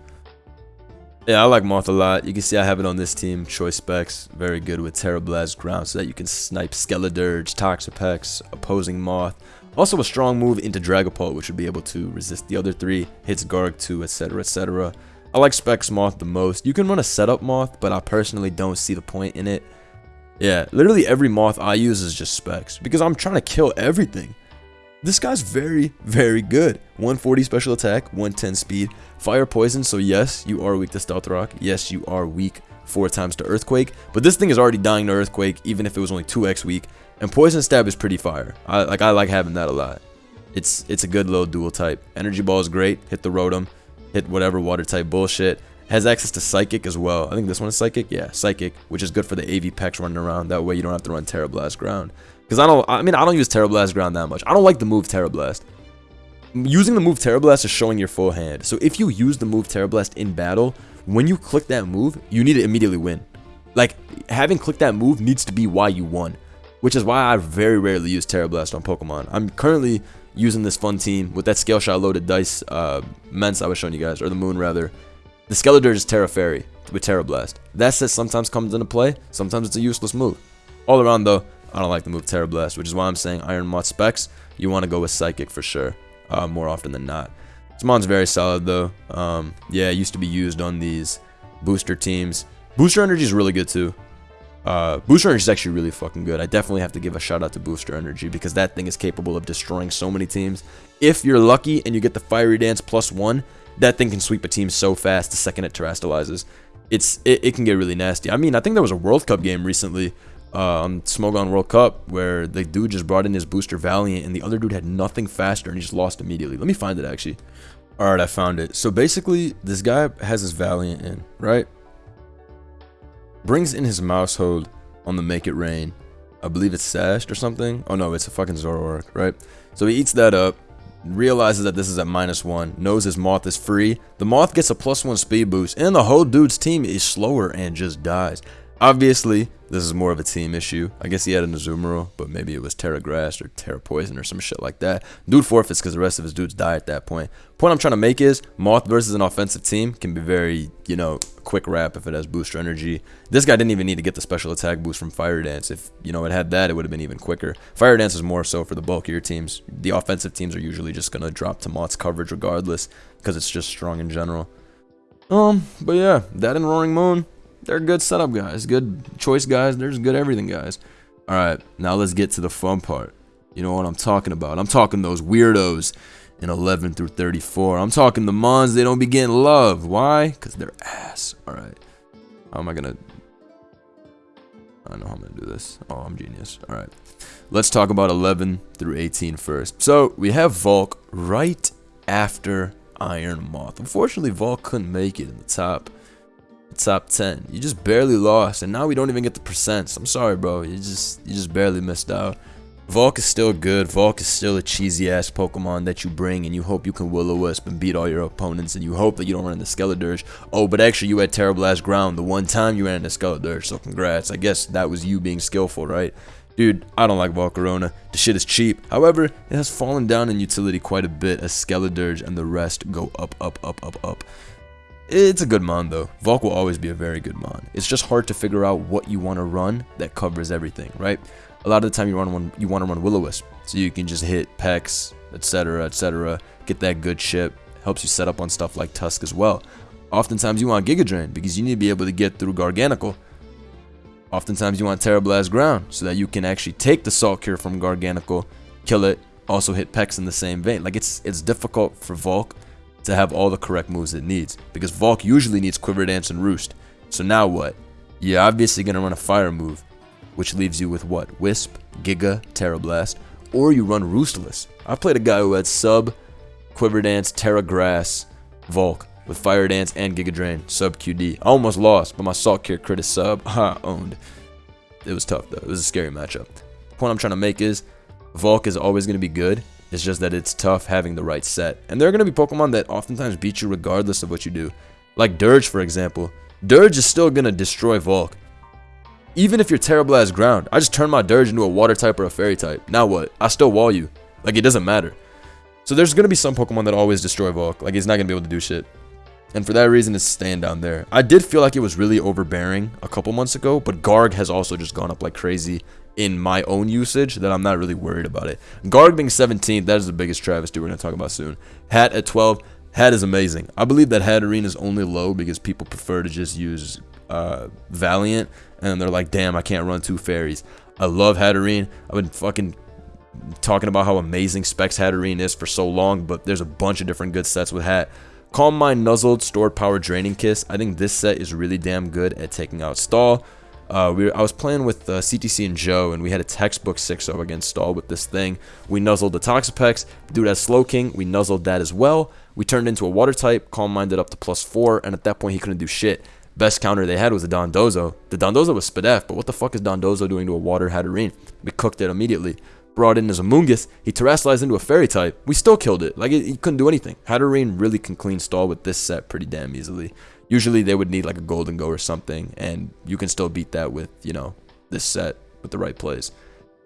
Yeah, I like Moth a lot. You can see I have it on this team. Choice specs, very good with Tera Blast ground so that you can snipe Skeledirge, Toxapex, opposing Moth. Also a strong move into Dragapult, which would be able to resist the other three, hits Garg 2, etc, etc. I like Specs Moth the most. You can run a setup Moth, but I personally don't see the point in it. Yeah, literally every Moth I use is just Specs, because I'm trying to kill everything. This guy's very, very good. 140 special attack, 110 speed, fire poison, so yes, you are weak to stealth rock. Yes, you are weak four times to earthquake, but this thing is already dying to earthquake, even if it was only 2x weak. And poison stab is pretty fire. I like I like having that a lot. It's it's a good little dual type. Energy ball is great. Hit the rotom, hit whatever water type bullshit. Has access to Psychic as well. I think this one is Psychic. Yeah, Psychic, which is good for the AV packs running around. That way you don't have to run Tera Blast ground. Because I don't, I mean, I don't use Tera Blast ground that much. I don't like the move Tera Blast. Using the move Tera Blast is showing your full hand. So if you use the move Tera Blast in battle, when you click that move, you need to immediately win. Like, having clicked that move needs to be why you won. Which is why I very rarely use Tera Blast on Pokemon. I'm currently using this fun team with that Scale Shot loaded dice uh, Mence I was showing you guys, or the Moon rather. The Skeledirge is Tera Fairy with Tera Blast. That set sometimes comes into play, sometimes it's a useless move. All around though, I don't like the move Tera Blast, which is why I'm saying Iron Moth specs. You want to go with Psychic for sure, uh, more often than not. This mon's very solid though. Um, yeah, it used to be used on these booster teams. Booster Energy is really good too. Uh, Booster Energy is actually really fucking good. I definitely have to give a shout out to Booster Energy because that thing is capable of destroying so many teams. If you're lucky and you get the Fiery Dance plus one, that thing can sweep a team so fast the second it terastallizes. It's it, it can get really nasty. I mean, I think there was a World Cup game recently uh, on Smogon World Cup where the dude just brought in his booster Valiant and the other dude had nothing faster and he just lost immediately. Let me find it actually. Alright, I found it. So basically, this guy has his Valiant in, right? Brings in his Maushold on the Make It Rain. I believe it's Sashed or something. Oh no, it's a fucking Zoroark, right? So he eats that up, realizes that this is at minus one, knows his Moth is free. The Moth gets a plus one speed boost, and the whole dude's team is slower and just dies. Obviously, this is more of a team issue. I guess he had an Azumarill, but maybe it was Tera Grass or Tera Poison or some shit like that. Dude forfeits because the rest of his dudes die at that point. Point I'm trying to make is Moth versus an offensive team can be very, you know, quick wrap if it has booster energy. This guy didn't even need to get the special attack boost from Fire Dance. If, you know, it had that, it would have been even quicker. Fire Dance is more so for the bulkier teams. The offensive teams are usually just going to drop to Moth's coverage regardless because it's just strong in general. Um, but yeah, that and Roaring Moon, they're good setup guys, good choice guys. There's good everything guys. All right, now let's get to the fun part. You know what I'm talking about? I'm talking those weirdos in 11 through 34. I'm talking the mons they don't be getting love. Why? Because they're ass. All right. How am I going to... I know how I'm going to do this. Oh, I'm genius. All right. Let's talk about 11 through 18 first. So, we have Volk right after Iron Moth. Unfortunately, Volk couldn't make it in the top top 10. You just barely lost, and now we don't even get the percents. I'm sorry, bro. You just you just barely missed out. Volk is still good. Volk is still a cheesy ass Pokemon that you bring and you hope you can Will-O-Wisp and beat all your opponents and you hope that you don't run into Skeledirge. Oh, but actually you had Blast ground the one time you ran into Skeledirge, so congrats. I guess that was you being skillful, right? Dude, I don't like Volcarona. The shit is cheap. However, it has fallen down in utility quite a bit as Skeledirge and the rest go up, up, up, up, up. It's a good mon though. Volk will always be a very good mon. It's just hard to figure out what you want to run that covers everything, right? A lot of the time you run one, you want to run Will-O-Wisp, so you can just hit Pex, etc., etc., get that good chip. Helps you set up on stuff like Tusk as well. Oftentimes you want Giga Drain because you need to be able to get through Garganacl. Oftentimes you want Tera Blast Ground so that you can actually take the Salt Cure from Garganacl, kill it, also hit Pex in the same vein. Like it's it's difficult for Volk to have all the correct moves it needs because Volk usually needs Quiver Dance and Roost. So now what? You're obviously going to run a fire move, which leaves you with what? Wisp, Giga, Tera Blast, or you run Roostless. I played a guy who had Sub, Quiver Dance, Tera Grass, Volk with Fire Dance and Giga Drain, Sub QD. I almost lost, but my Salt Cure crit is Sub. <laughs> Ha, owned. It was tough though. It was a scary matchup. The point I'm trying to make is Volk is always going to be good. It's just that it's tough having the right set. And there are going to be Pokemon that oftentimes beat you regardless of what you do. Like Dirge, for example. Dirge is still going to destroy Volk. Even if you're terrible as ground, I just turn my Dirge into a water type or a fairy type. Now what? I still wall you. Like, it doesn't matter. So there's going to be some Pokemon that always destroy Volk. Like, he's not going to be able to do shit. And for that reason, it's staying down there. I did feel like it was really overbearing a couple months ago, but Garg has also just gone up like crazy in my own usage that I'm not really worried about it. Garg being 17, that is the biggest travesty we're going to talk about soon. Hat at 12, Hat is amazing. I believe that Hatterene is only low because people prefer to just use uh, Valiant, and they're like, damn, I can't run two fairies. I love Hatterene. I've been fucking talking about how amazing Specs Hatterene is for so long, but there's a bunch of different good sets with Hat. Calm Mind Nuzzled Stored Power Draining Kiss. I think this set is really damn good at taking out Stall. Uh, we I was playing with uh, CTC and Joe, and we had a textbook 6-0 against Stall with this thing. We nuzzled the Toxapex. Dude has Slowking. We nuzzled that as well. We turned into a Water type, Calm Minded up to plus 4, and at that point he couldn't do shit. Best counter they had was the Dondozo. The Dondozo was Spadef, but what the fuck is Dondozo doing to a Water Hatterene? We cooked it immediately. Brought in as Amoonguss, he terastallized into a Fairy type. We still killed it. Like, he couldn't do anything. Hatterene really can clean Stall with this set pretty damn easily. Usually they would need like a Gholdengo or something, and you can still beat that with, you know, this set with the right plays.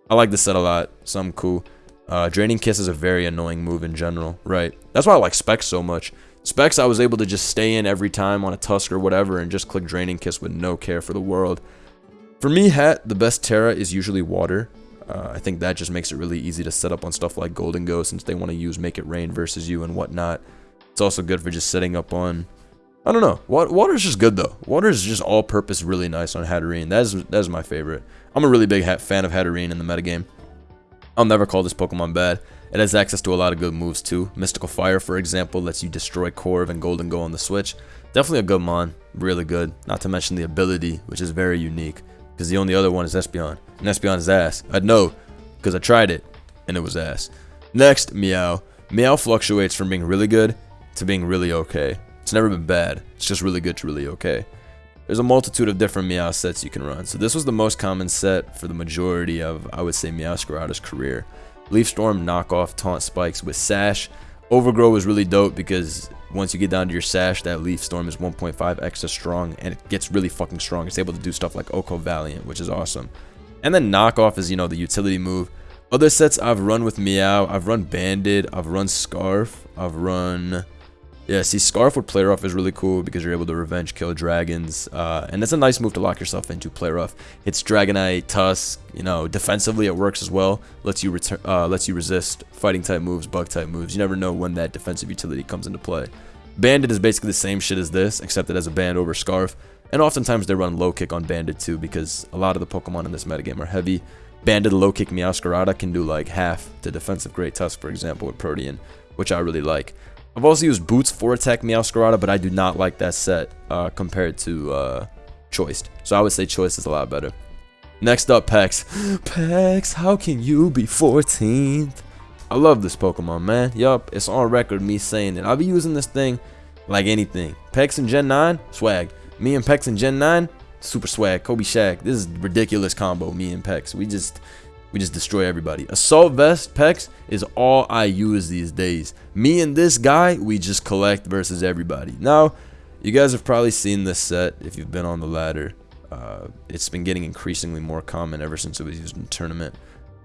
I like this set a lot. Some cool. Uh, Draining Kiss is a very annoying move in general, right? That's why I like Specs so much. Specs, I was able to just stay in every time on a Tusk or whatever and just click Draining Kiss with no care for the world. For me, Hat, the best Tera is usually Water. Uh, I think that just makes it really easy to set up on stuff like Gholdengo since they want to use Make It Rain versus you and whatnot. It's also good for just setting up on I don't know. Water is just good though. Water is just all-purpose really nice on Hatterene. That is that is my favorite. I'm a really big fan of Hatterene in the metagame. I'll never call this Pokemon bad. It has access to a lot of good moves too. Mystical Fire, for example, lets you destroy Corv and Gholdengo on the Switch. Definitely a good mon. Really good. Not to mention the ability, which is very unique. Because the only other one is Espeon. And Espeon is ass. I'd know, because I tried it, and it was ass. Next, Meow. Meow fluctuates from being really good to being really okay. It's never been bad. It's just really good to really okay. There's a multitude of different Meow sets you can run. So this was the most common set for the majority of, I would say, Meowscarada's career. Leaf Storm, knockoff, taunt spikes with Sash. Overgrow is really dope because once you get down to your Sash, that Leaf Storm is 1.5 extra strong and it gets really fucking strong. It's able to do stuff like OHKO Valiant, which is awesome. And then knockoff is, you know, the utility move. Other sets I've run with Meow, I've run Banded, I've run Scarf, I've run yeah, see, Scarf with Play Rough is really cool because you're able to revenge kill dragons, uh, and it's a nice move to lock yourself into Play Rough. It's Dragonite, Tusk, you know, defensively it works as well. Lets you return, uh, lets you resist fighting type moves, bug type moves. You never know when that defensive utility comes into play. Banded is basically the same shit as this, except it has a band over Scarf, and oftentimes they run low kick on Banded too because a lot of the Pokemon in this metagame are heavy. Banded low kick Meowscarada can do like half to defensive Great Tusk, for example, with Protean, which I really like. I've also used Boots for Attack Meowscarada, but I do not like that set uh, compared to uh, Choiced. So I would say Choice is a lot better. Next up, Pex. <gasps> Pex, how can you be 14th? I love this Pokemon, man. Yup, it's on record me saying it. I'll be using this thing like anything. Pex in Gen 9, swag. Me and Pex in Gen 9, super swag. Kobe Shaq. This is ridiculous combo, me and Pex. We just we just destroy everybody. Assault Vest, Pex, is all I use these days. Me and this guy, we just collect versus everybody. Now, you guys have probably seen this set if you've been on the ladder. Uh, it's been getting increasingly more common ever since it was used in tournament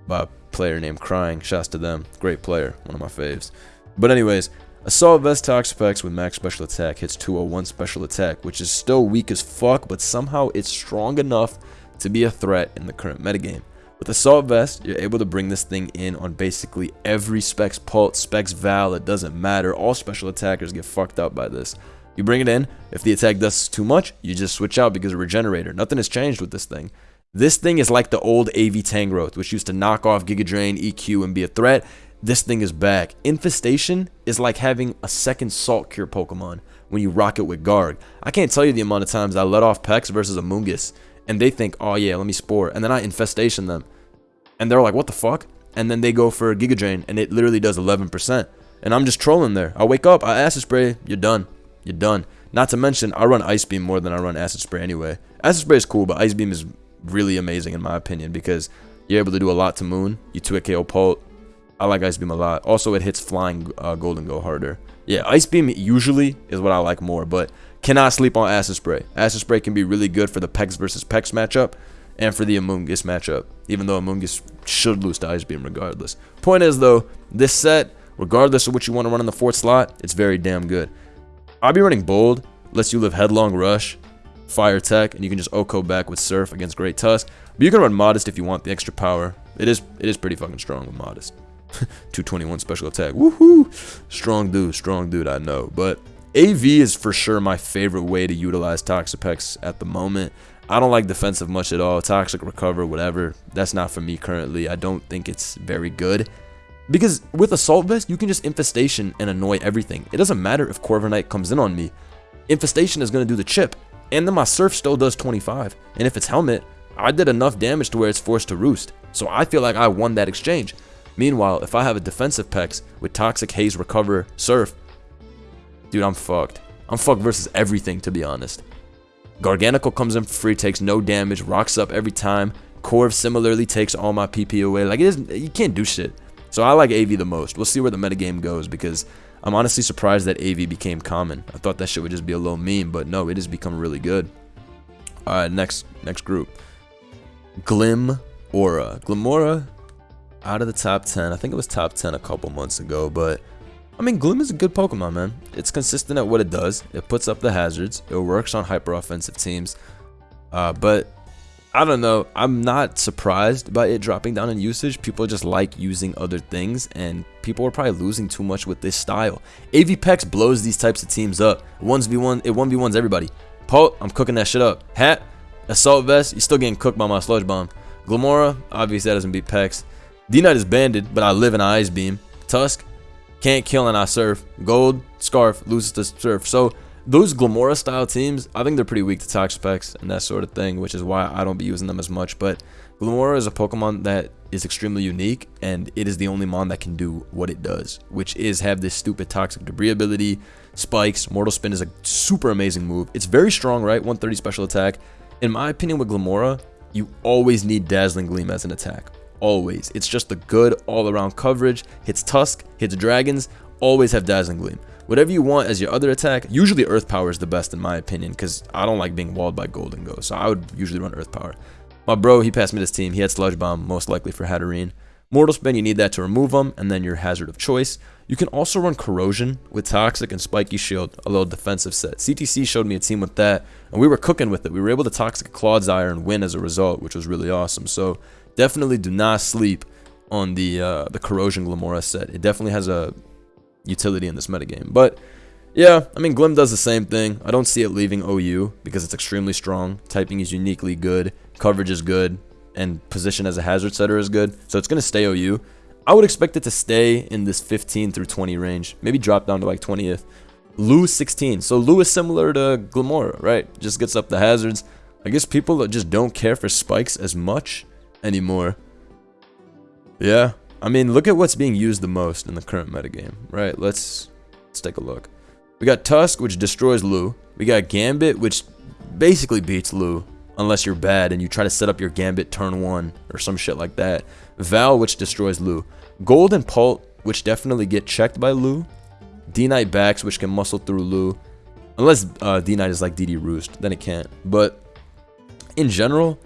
by a player named Crying. Shouts to them. Great player. One of my faves. But anyways, Assault Vest Toxapex with max special attack hits 201 special attack, which is still weak as fuck, but somehow it's strong enough to be a threat in the current metagame. With Assault Vest, you're able to bring this thing in on basically every Specs Pult, Specs Val, it doesn't matter. All special attackers get fucked up by this. You bring it in, if the attack does too much, you just switch out because of Regenerator. Nothing has changed with this thing. This thing is like the old AV Tangrowth, which used to knock off Giga Drain, EQ, and be a threat. This thing is back. Infestation is like having a second Salt Cure Pokemon when you rock it with Garg. I can't tell you the amount of times I let off Pex versus Amoonguss and they think, oh yeah, let me spore, and then I infestation them, and they're like, what the fuck? And then they go for a Giga Drain, and it literally does 11%, and I'm just trolling there. I wake up, I acid spray, you're done, you're done. Not to mention, I run Ice Beam more than I run Acid Spray anyway. Acid Spray is cool, but Ice Beam is really amazing in my opinion because you're able to do a lot to Moon. You 2 KO Pult. I like Ice Beam a lot. Also, it hits Flying uh, Gholdengo harder. Yeah, Ice Beam usually is what I like more, but Cannot sleep on Acid Spray. Acid Spray can be really good for the Pex versus Pex matchup and for the Amoonguss matchup, even though Amoonguss should lose to Ice Beam regardless. Point is, though, this set, regardless of what you want to run in the fourth slot, it's very damn good. I'll be running Bold, lets you live Headlong Rush, Fire Tech, and you can just OHKO back with Surf against Great Tusk. But you can run Modest if you want the extra power. It is it is pretty fucking strong with Modest. <laughs> 221 special attack. Woohoo! Strong dude, strong dude, I know. But AV is for sure my favorite way to utilize Toxapex at the moment. I don't like defensive much at all. Toxic recover, whatever. That's not for me currently. I don't think it's very good. Because with Assault Vest, you can just Infestation and annoy everything. It doesn't matter if Corviknight comes in on me. Infestation is going to do the chip. And then my Surf still does 25. And if it's Helmet, I did enough damage to where it's forced to roost. So I feel like I won that exchange. Meanwhile, if I have a defensive Pex with Toxic, Haze, Recover, Surf, Dude, I'm fucked. I'm fucked versus everything, to be honest. Garganacl comes in for free, takes no damage, rocks up every time. Corv similarly takes all my PP away. Like, it is, you can't do shit. So I like AV the most. We'll see where the metagame goes because I'm honestly surprised that AV became common. I thought that shit would just be a low meme, but no, it has become really good. Alright, next next group. Glim Aura. Glimmora out of the top 10. I think it was top 10 a couple months ago, but I mean, Glim is a good Pokemon, man. It's consistent at what it does. It puts up the hazards. It works on hyper offensive teams. Uh, but I don't know. I'm not surprised by it dropping down in usage. People just like using other things, and people are probably losing too much with this style. AVPEX blows these types of teams up. 1v1, it 1v1s everybody. Pult, I'm cooking that shit up. Hat, Assault Vest, you're still getting cooked by my Sludge Bomb. Glimmora, obviously that doesn't beat Pex. D-Knight is banded, but I live in Ice Beam. Tusk, can't kill and I surf. Gold, Scarf, loses to surf. So those Glimmora style teams, I think they're pretty weak to Toxapex and that sort of thing, which is why I don't be using them as much. But Glimmora is a Pokemon that is extremely unique, and it is the only Mon that can do what it does, which is have this stupid Toxic Debris ability, spikes, Mortal Spin is a super amazing move. It's very strong, right? 130 special attack. In my opinion with Glimmora, you always need Dazzling Gleam as an attack always. It's just the good all-around coverage. Hits Tusk, hits Dragons, always have Dazzling Gleam. Whatever you want as your other attack, usually Earth Power is the best in my opinion, because I don't like being walled by Gholdengo, so I would usually run Earth Power. My bro, he passed me this team. He had Sludge Bomb, most likely for Hatterene. Mortal Spin, you need that to remove them, and then your Hazard of Choice. You can also run Corrosion with Toxic and Spiky Shield, a little defensive set. CTC showed me a team with that, and we were cooking with it. We were able to Toxic Clodsire and win as a result, which was really awesome. So definitely do not sleep on the uh, the Corrosion Glimmora set. It definitely has a utility in this metagame. But yeah, I mean, Glim does the same thing. I don't see it leaving OU because it's extremely strong. Typing is uniquely good. Coverage is good. And position as a hazard setter is good. So it's going to stay OU. I would expect it to stay in this 15 through 20 range. Maybe drop down to like 20th. Lu 16. So Lu is similar to Glimmora, right? Just gets up the hazards. I guess people just don't care for spikes as much anymore. Yeah, I mean, look at what's being used the most in the current metagame, right? Let's let's take a look. We got Tusk, which destroys Lu. We got Gambit, which basically beats Lu, unless you're bad and you try to set up your Gambit turn one or some shit like that. Val, which destroys Lu. Gold and Pult, which definitely get checked by Lu. D-Knight Bax, which can muscle through Lu. Unless uh, D-Knight is like DD Roost, then it can't. But in general,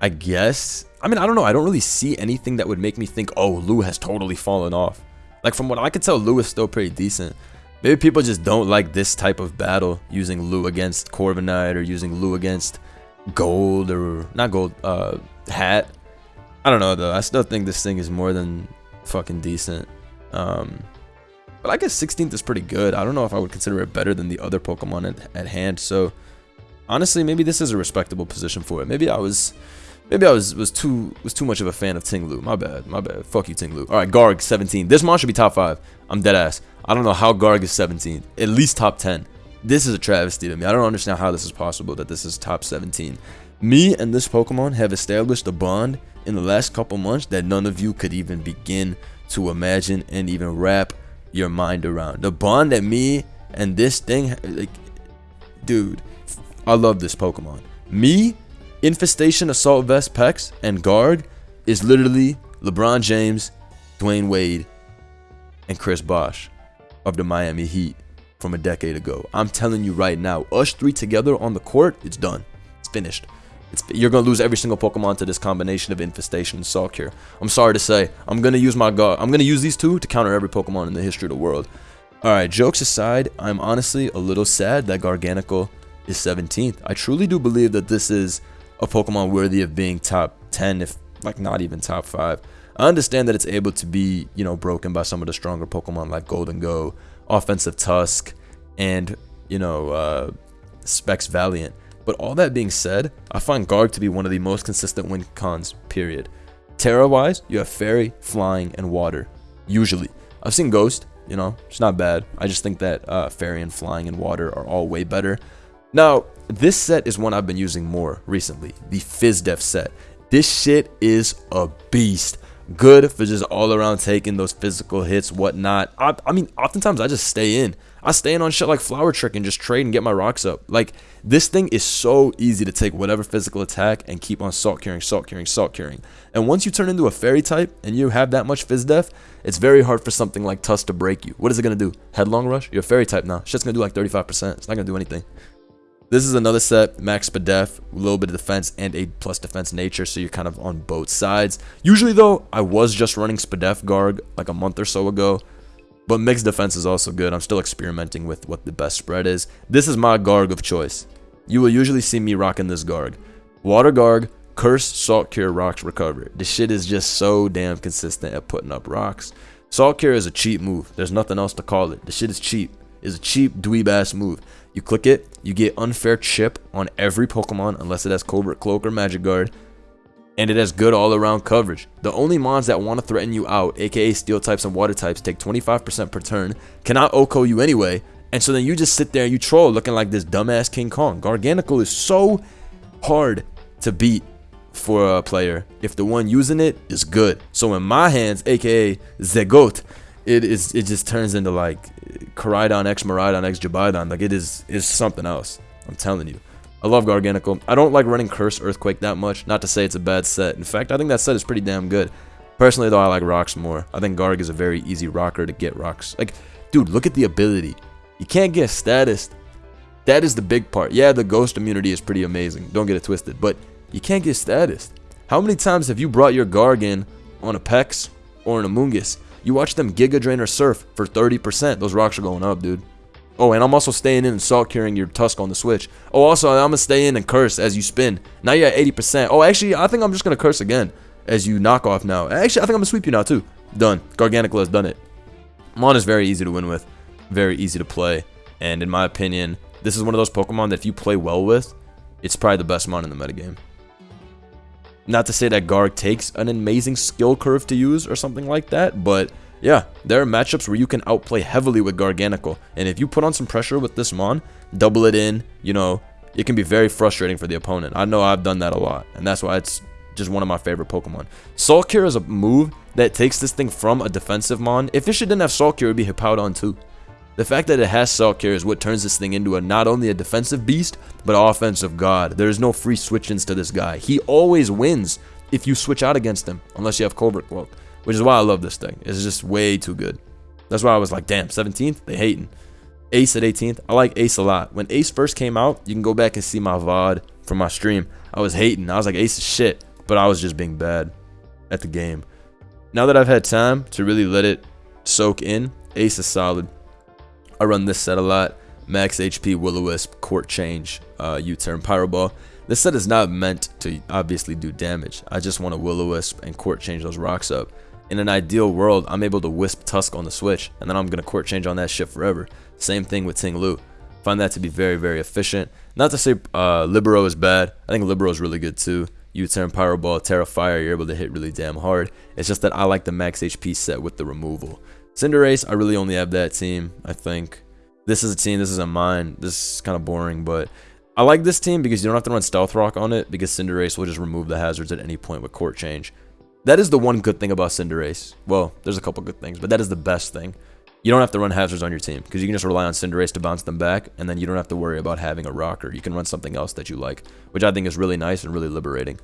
I guess I mean, I don't know. I don't really see anything that would make me think, oh, Lu has totally fallen off. Like, from what I could tell, Lu is still pretty decent. Maybe people just don't like this type of battle using Lu against Corviknight or using Lu against Gold or not Gold, uh, Hat. I don't know though. I still think this thing is more than fucking decent. Um, but I guess 16th is pretty good. I don't know if I would consider it better than the other Pokemon at, at hand. So honestly, maybe this is a respectable position for it. Maybe I was Maybe I was was too was too much of a fan of Ting Lu. My bad. My bad. Fuck you, Ting Lu. All right, Garg 17. This mon should be top five. I'm dead ass. I don't know how Garg is 17. At least top 10. This is a travesty to me. I don't understand how this is possible that this is top 17. Me and this Pokemon have established a bond in the last couple months that none of you could even begin to imagine and even wrap your mind around. The bond that me and this thing, like, dude, I love this Pokemon. Me Infestation Assault Vest Pex and Garg is literally LeBron James, Dwyane Wade, and Chris Bosh of the Miami Heat from a decade ago. I'm telling you right now, us three together on the court, it's done. It's finished. It's, you're gonna lose every single Pokemon to this combination of Infestation and Salt Cure. I'm sorry to say, I'm gonna use my Garg. I'm gonna use these two to counter every Pokemon in the history of the world. All right, jokes aside, I'm honestly a little sad that Garganacl is 17th. I truly do believe that this is a Pokemon worthy of being top 10, if like not even top 5. I understand that it's able to be, you know, broken by some of the stronger Pokemon like Gholdengo, Offensive Tusk, and, you know, uh, Specs Valiant. But all that being said, I find Garg to be one of the most consistent win cons, period. Tera-wise, you have Fairy, Flying, and Water. Usually. I've seen Ghost, you know, it's not bad. I just think that uh, Fairy and Flying and Water are all way better. Now, this set is one I've been using more recently, the FizzDef set. This shit is a beast. Good for just all around taking those physical hits, whatnot. I, I mean, oftentimes I just stay in. I stay in on shit like Flower Trick and just trade and get my rocks up. Like, this thing is so easy to take whatever physical attack and keep on salt curing, salt curing, salt curing. And once you turn into a fairy type and you have that much fizz def, it's very hard for something like Tusk to break you. What is it going to do? Headlong Rush? You're a fairy type now. Shit's going to do like 35%. It's not going to do anything. This is another set, max Spadef, a little bit of defense and a plus defense nature, so you're kind of on both sides. Usually though, I was just running Spadef Garg like a month or so ago, but mixed defense is also good. I'm still experimenting with what the best spread is. This is my Garg of choice. You will usually see me rocking this Garg. Water Garg, Curse, Salt Cure, Rocks, Recover. This shit is just so damn consistent at putting up rocks. Salt Cure is a cheap move. There's nothing else to call it. The shit is cheap. It's a cheap dweeb ass move. You click it, you get unfair chip on every Pokemon unless it has Covert Cloak or Magic Guard, and it has good all-around coverage. The only mons that want to threaten you out, aka Steel types and Water types, take 25% per turn, cannot OHKO you anyway, and so then you just sit there and you troll looking like this dumbass King Kong. Garganacl is so hard to beat for a player if the one using it is good. So in my hands, aka Zegot, it is it just turns into like Koraidon X Miraidon X Jabidon. Like it is is something else. I'm telling you. I love Garganacl. I don't like running Curse Earthquake that much. Not to say it's a bad set. In fact, I think that set is pretty damn good. Personally, though, I like rocks more. I think Garg is a very easy rocker to get rocks. Like, dude, look at the ability. You can't get status. That is the big part. Yeah, the ghost immunity is pretty amazing. Don't get it twisted. But you can't get status. How many times have you brought your Garg in on a Pex or an Amoonguss you watch them Giga Drain or Surf for 30%. Those rocks are going up, dude. Oh, and I'm also staying in and salt curing your Tusk on the Switch. Oh, also, I'm going to stay in and curse as you spin. Now you're at 80%. Oh, actually, I think I'm just going to curse again as you knock off now. Actually, I think I'm going to sweep you now, too. Done. Garganacl has done it. Mon is very easy to win with. Very easy to play. And in my opinion, this is one of those Pokemon that if you play well with, it's probably the best Mon in the metagame. Not to say that Garg takes an amazing skill curve to use or something like that, but yeah, there are matchups where you can outplay heavily with Garganacl, and if you put on some pressure with this Mon, double it in, you know, it can be very frustrating for the opponent. I know I've done that a lot, and that's why it's just one of my favorite Pokemon. Salt Cure is a move that takes this thing from a defensive Mon. If Fisher didn't have Salt Cure, it would be Hippowdon too. The fact that it has Salt Cure is what turns this thing into a not only a defensive beast, but offensive god. There's no free switch-ins to this guy. He always wins if you switch out against him, unless you have Covert Cloak, which is why I love this thing. It's just way too good. That's why I was like, damn, 17th? They hating. Ace at 18th. I like Ace a lot. When Ace first came out, you can go back and see my VOD from my stream. I was hating. I was like, Ace is shit. But I was just being bad at the game. Now that I've had time to really let it soak in, Ace is solid. I run this set a lot. Max HP, Will-O-Wisp, Court Change, uh, U-Turn, Pyro Ball. This set is not meant to obviously do damage. I just want to Will-O-Wisp and Court Change those rocks up. In an ideal world, I'm able to Wisp Tusk on the switch, and then I'm going to Court Change on that shit forever. Same thing with Ting Lu. Find that to be very, very efficient. Not to say uh, Libero is bad. I think Libero is really good too. U-turn, Pyro Ball, Tera Fire, you're able to hit really damn hard. It's just that I like the max HP set with the removal. Cinderace, I really only have that team, I think. This is a team, this isn't mine. This is kind of boring, but I like this team because you don't have to run Stealth Rock on it because Cinderace will just remove the hazards at any point with Court Change. That is the one good thing about Cinderace. Well, there's a couple good things, but that is the best thing. You don't have to run hazards on your team because you can just rely on Cinderace to bounce them back, and then you don't have to worry about having a rocker. You can run something else that you like, which I think is really nice and really liberating.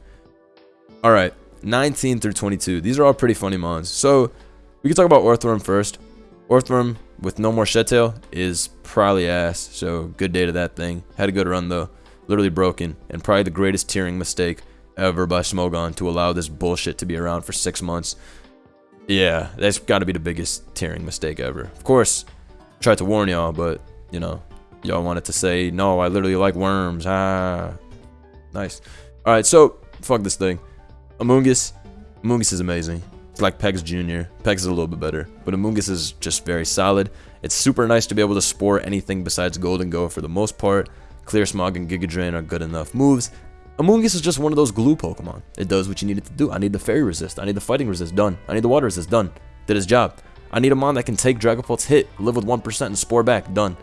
All right, 19 through 22. These are all pretty funny mons. So we can talk about Orthworm first. Orthworm with no more Shed is probably ass. So good day to that thing. Had a good run though. Literally broken, and probably the greatest tiering mistake ever by Smogon to allow this bullshit to be around for six months. Yeah, that's got to be the biggest tiering mistake ever. Of course, I tried to warn y'all, but, you know, y'all wanted to say, no, I literally like worms. Ah, nice. All right, so, fuck this thing. Amoonguss. Amoonguss is amazing. Like Pex Jr. Pex is a little bit better, but Amoonguss is just very solid. It's super nice to be able to spore anything besides Gholdengo for the most part. Clear Smog and Giga Drain are good enough moves. Amoonguss is just one of those glue Pokemon. It does what you need it to do. I need the Fairy Resist. I need the Fighting Resist. Done. I need the Water Resist. Done. Did his job. I need a Mon that can take Dragapult's hit, live with 1% and spore back. Done.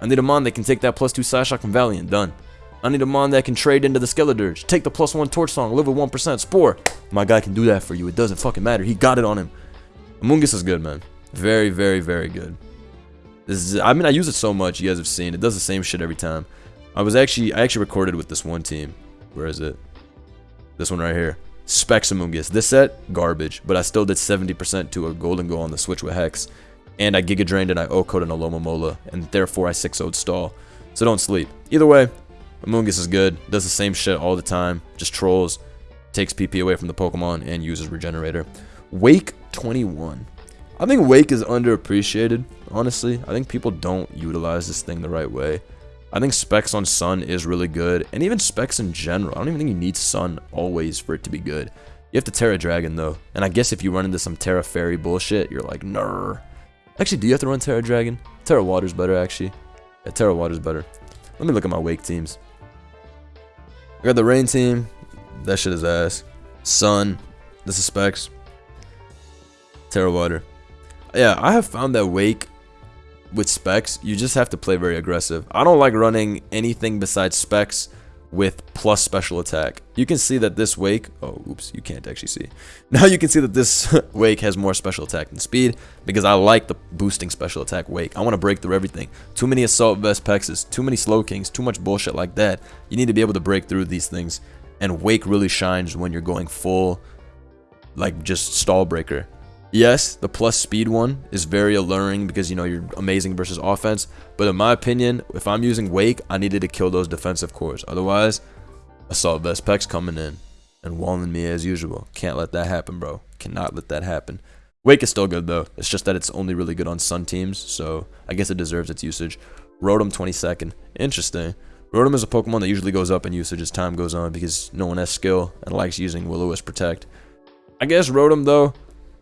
I need a Mon that can take that plus 2 Psyshock from Valiant. Done. I need a Mon that can trade into the Skeledirge, take the plus 1 Torch Song, live with 1% spore. My guy can do that for you. It doesn't fucking matter. He got it on him. Amoonguss is good, man. Very, very, very good. This is, I mean, I use it so much. You guys have seen. It does the same shit every time. I was actually, I actually recorded with this one team. Where is it? This one right here. Specs Amoonguss. This set, garbage. But I still did 70% to a Gholdengo on the Switch with Hex. And I Giga Drained and I OHKO'd an Alomomola. And therefore I 6 0 Stall. So don't sleep. Either way, Amoonguss is good. Does the same shit all the time. Just trolls. Takes PP away from the Pokemon and uses Regenerator. Wake 21. I think Wake is underappreciated, honestly. I think people don't utilize this thing the right way. I think specs on Sun is really good, and even specs in general. I don't even think you need Sun always for it to be good. You have to Tera Dragon though, and I guess if you run into some Tera Fairy bullshit, you're like, ner. Actually, do you have to run Tera Dragon? Tera Water's better, actually. Yeah, Tera Water's better. Let me look at my Wake teams. I got the Rain team. That shit is ass. Sun. This is specs. Tera Water. Yeah, I have found that Wake with specs, you just have to play very aggressive. I don't like running anything besides specs with plus special attack. You can see that this wake, oh oops, you can't actually see. <laughs> Now you can see that this <laughs> wake has more special attack than speed because I like the boosting special attack wake. I want to break through everything. Too many assault vest pexes, too many Slowkings, too much bullshit like that. You need to be able to break through these things and wake really shines when you're going full like just stall breaker. Yes, the plus speed one is very alluring because, you know, you're amazing versus offense. But in my opinion, if I'm using Wake, I needed to kill those defensive cores. Otherwise, Assault Vest Pex coming in and walling me as usual. Can't let that happen, bro. Cannot let that happen. Wake is still good, though. It's just that it's only really good on Sun teams, so I guess it deserves its usage. Rotom 22nd. Interesting. Rotom is a Pokemon that usually goes up in usage as time goes on because no one has skill and likes using Will-O-Wisp Protect. I guess Rotom, though,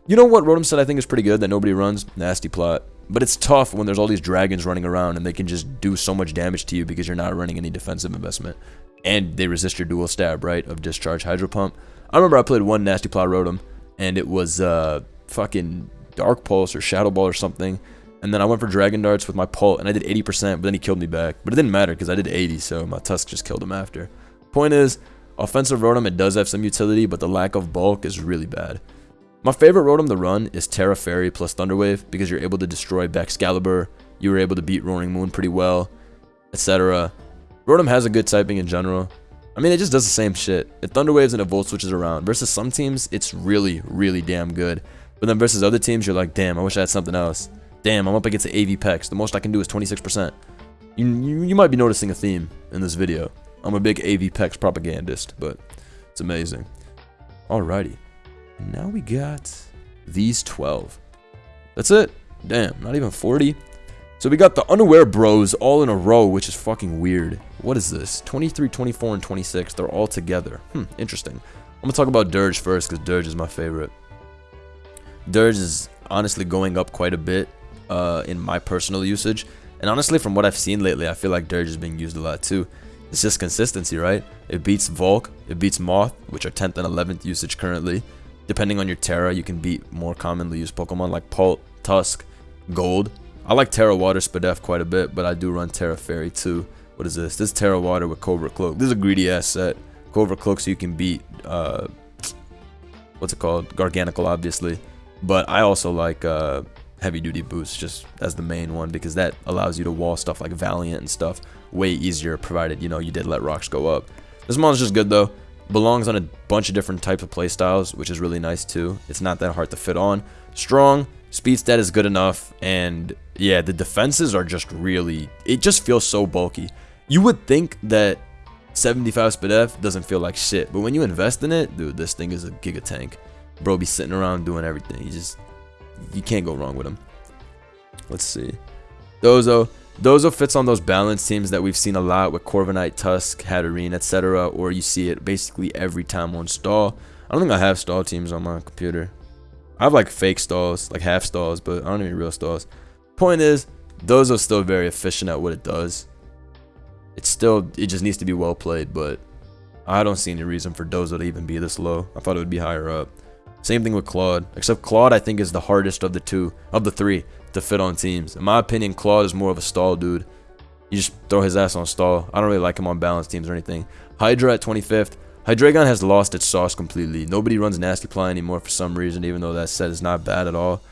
you know what Rotom said I think is pretty good that nobody runs? Nasty plot. But it's tough when there's all these dragons running around and they can just do so much damage to you because you're not running any defensive investment. And they resist your dual stab, right, of Discharge Hydro Pump. I remember I played one Nasty Plot Rotom and it was uh, fucking Dark Pulse or Shadow Ball or something. And then I went for Dragon Darts with my Pult and I did 80%, but then he killed me back. But it didn't matter because I did 80, so my Tusk just killed him after. Point is, offensive Rotom, it does have some utility, but the lack of bulk is really bad. My favorite Rotom to run is Tera Fairy plus Thunderwave because you're able to destroy Baxcalibur, you were able to beat Roaring Moon pretty well, etc. Rotom has a good typing in general. I mean, it just does the same shit. It Thunderwaves and it Volt Switches around. Versus some teams, it's really, really damn good. But then versus other teams, you're like, damn, I wish I had something else. Damn, I'm up against the AV Pex. The most I can do is 26%. You, you, you might be noticing a theme in this video. I'm a big AV Pex propagandist, but it's amazing. Alrighty. Now we got these 12. That's it. Damn, not even 40. So we got the unaware bros all in a row, which is fucking weird. What is this? 23, 24, and 26. They're all together. Hmm, interesting. I'm gonna talk about Dirge first because Dirge is my favorite. Dirge is honestly going up quite a bit uh, in my personal usage. And honestly, from what I've seen lately, I feel like Dirge is being used a lot too. It's just consistency, right? It beats Volk, it beats Moth, which are 10th and 11th usage currently. Depending on your Tera, you can beat more commonly used Pokemon like Pult, Tusk, Gold. I like Tera Water Spadef quite a bit, but I do run Tera Fairy too. What is this? This is Tera Water with Covert Cloak. This is a greedy ass set. Covert Cloak so you can beat, uh, what's it called? Garganacl, obviously. But I also like uh, heavy duty boots just as the main one because that allows you to wall stuff like Valiant and stuff way easier provided, you know, you did let rocks go up. This mon's just good though. Belongs on a bunch of different types of playstyles, which is really nice too. It's not that hard to fit on. Strong, speed stat is good enough, and yeah, the defenses are just really, it just feels so bulky. You would think that 75 Spadef doesn't feel like shit, but when you invest in it, dude, this thing is a giga tank. Bro be sitting around doing everything. You just, you can't go wrong with him. Let's see. Dozo. Dozo fits on those balance teams that we've seen a lot with Corviknight, Tusk, Hatterene, etc. Or you see it basically every time on stall. I don't think I have stall teams on my computer. I have like fake stalls, like half stalls, but I don't even real stalls. Point is, Dozo's still very efficient at what it does. It's still, it just needs to be well played, but I don't see any reason for Dozo to even be this low. I thought it would be higher up. Same thing with Clod. Except Clod, I think, is the hardest of the two, of the three, to fit on teams. In my opinion, Clod is more of a stall dude. You just throw his ass on stall. I don't really like him on balance teams or anything. Hydra at 25th. Hydreigon has lost its sauce completely. Nobody runs Nasty Plot anymore for some reason, even though that set is not bad at all.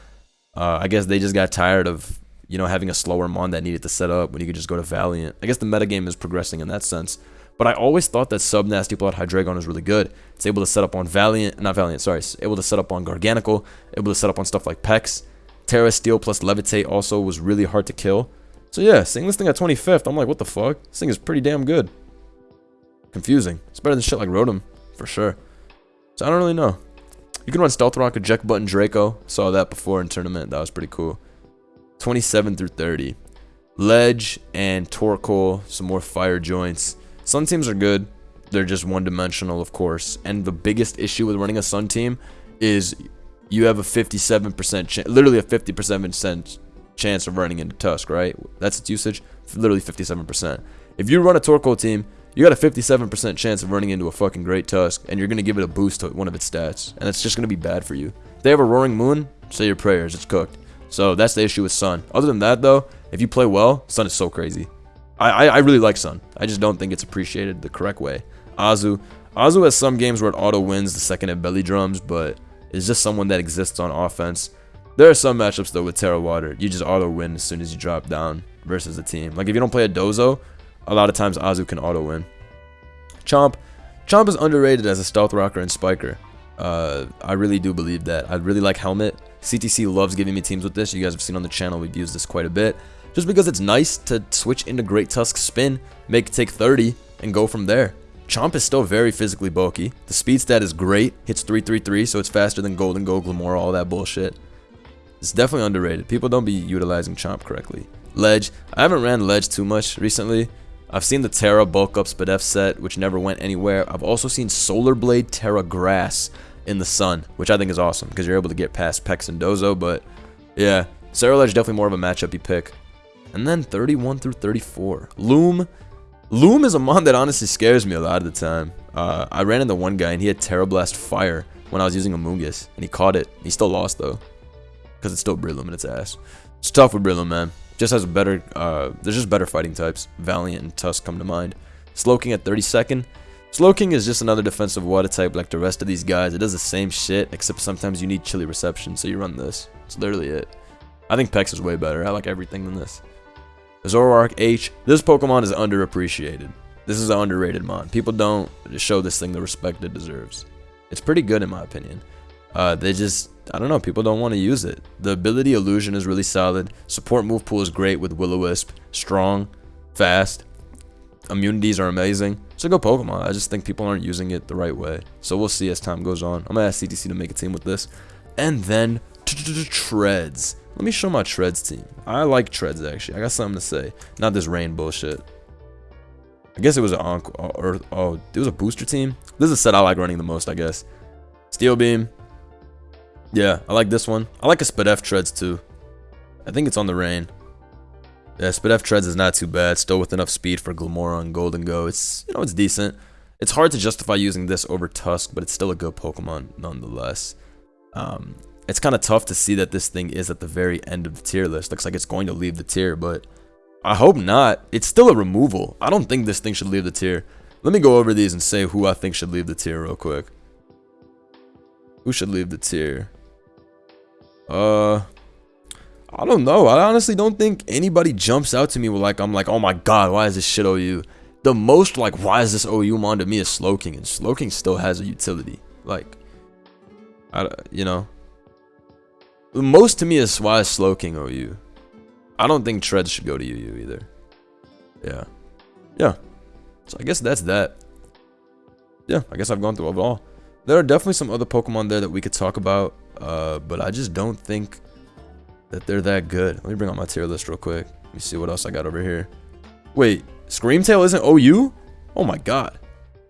Uh, I guess they just got tired of, you know, having a slower Mon that needed to set up when you could just go to Valiant. I guess the metagame is progressing in that sense. But I always thought that sub Nasty Plot Hydreigon is really good. It's able to set up on Valiant, not Valiant, sorry, it's able to set up on Garganacl, able to set up on stuff like Pex. Tera Steel plus Levitate also was really hard to kill. So yeah, seeing this thing at 25th, I'm like, what the fuck? This thing is pretty damn good. Confusing. It's better than shit like Rotom, for sure. So I don't really know. You can run Stealth Rock, Eject Button, Draco. Saw that before in tournament. That was pretty cool. 27 through 30. Ledge and Torkoal, some more fire joints. Sun teams are good. They're just one-dimensional, of course. And the biggest issue with running a Sun team is you have a 57% chance, literally a 50% chance of running into Tusk, right? That's its usage, literally 57%. If you run a Torkoal team, you got a 57% chance of running into a fucking great Tusk, and you're going to give it a boost to one of its stats, and it's just going to be bad for you. If they have a Roaring Moon, say your prayers, it's cooked. So that's the issue with Sun. Other than that, though, if you play well, Sun is so crazy. I, I, really like Sun. I just don't think it's appreciated the correct way. Azu. Azu has some games where it auto wins the second it belly drums, but it's just someone that exists on offense. There are some matchups though with Tera Water. You just auto win as soon as you drop down versus the team. Like if you don't play a Dozo, a lot of times Azu can auto win. Chomp. Chomp is underrated as a stealth rocker and spiker. Uh, I really do believe that. I really like Helmet. CTC loves giving me teams with this. You guys have seen on the channel, we've used this quite a bit just because it's nice to switch into Great Tusk Spin, make take 30, and go from there. Chomp is still very physically bulky. The speed stat is great, hits 333, so it's faster than Gholdengo, Glimmora, all that bullshit. It's definitely underrated. People don't be utilizing Chomp correctly. Ledge. I haven't ran Ledge too much recently. I've seen the Tera bulk up Spadef set, which never went anywhere. I've also seen Solar Blade Tera Grass in the sun, which I think is awesome because you're able to get past Pex and Dozo, but yeah, Ceruledge definitely more of a matchup you pick. And then 31 through 34. Loom. Loom is a mon that honestly scares me a lot of the time. Uh, I ran into one guy and he had Tera Blast Fire when I was using Amoonguss. And he caught it. He still lost though. Because it's still Breloom in its ass. It's tough with Breloom, man. Just has a better, uh, there's just better fighting types. Valiant and Tusk come to mind. Slowking at 32nd. Slowking is just another defensive water type like the rest of these guys. It does the same shit, except sometimes you need chilly reception, so you run this. It's literally it. I think Pex is way better. I like everything than this. Zoroark H. This Pokemon is underappreciated. This is an underrated mon. People don't show this thing the respect it deserves. It's pretty good in my opinion. Uh, they just, I don't know, people don't want to use it. The ability illusion is really solid. Support move pool is great with Will-O-Wisp. Strong, fast. Immunities are amazing. So go Pokemon. I just think people aren't using it the right way. So we'll see as time goes on. I'm going to ask CTC to make a team with this. And then Treads. Let me show my Treads team. I like Treads, actually. I got something to say. Not this rain bullshit. I guess it was an encore, or, oh, it was a booster team? This is a set I like running the most, I guess. Steel Beam. Yeah, I like this one. I like a Spadef Treads, too. I think it's on the rain. Yeah, Spadef Treads is not too bad. Still with enough speed for Glimmora and Gholdengo. It's, you know, it's decent. It's hard to justify using this over Tusk, but it's still a good Pokemon nonetheless. Um, it's kind of tough to see that this thing is at the very end of the tier list. Looks like it's going to leave the tier, but I hope not. It's still a removal. I don't think this thing should leave the tier. Let me go over these and say who I think should leave the tier real quick. Who should leave the tier? Uh, I don't know. I honestly don't think anybody jumps out to me with like, I'm like, oh my god, why is this shit OU? The most like, why is this OU mon to me is Slowking, and Slowking still has a utility. Like, I, you know, most to me is why is Slowking OU. I don't think Treads should go to UU either. Yeah. Yeah. So I guess that's that. Yeah, I guess I've gone through it all. There are definitely some other Pokemon there that we could talk about, uh, but I just don't think that they're that good. Let me bring up my tier list real quick. Let me see what else I got over here. Wait, Screamtail isn't OU? Oh my god.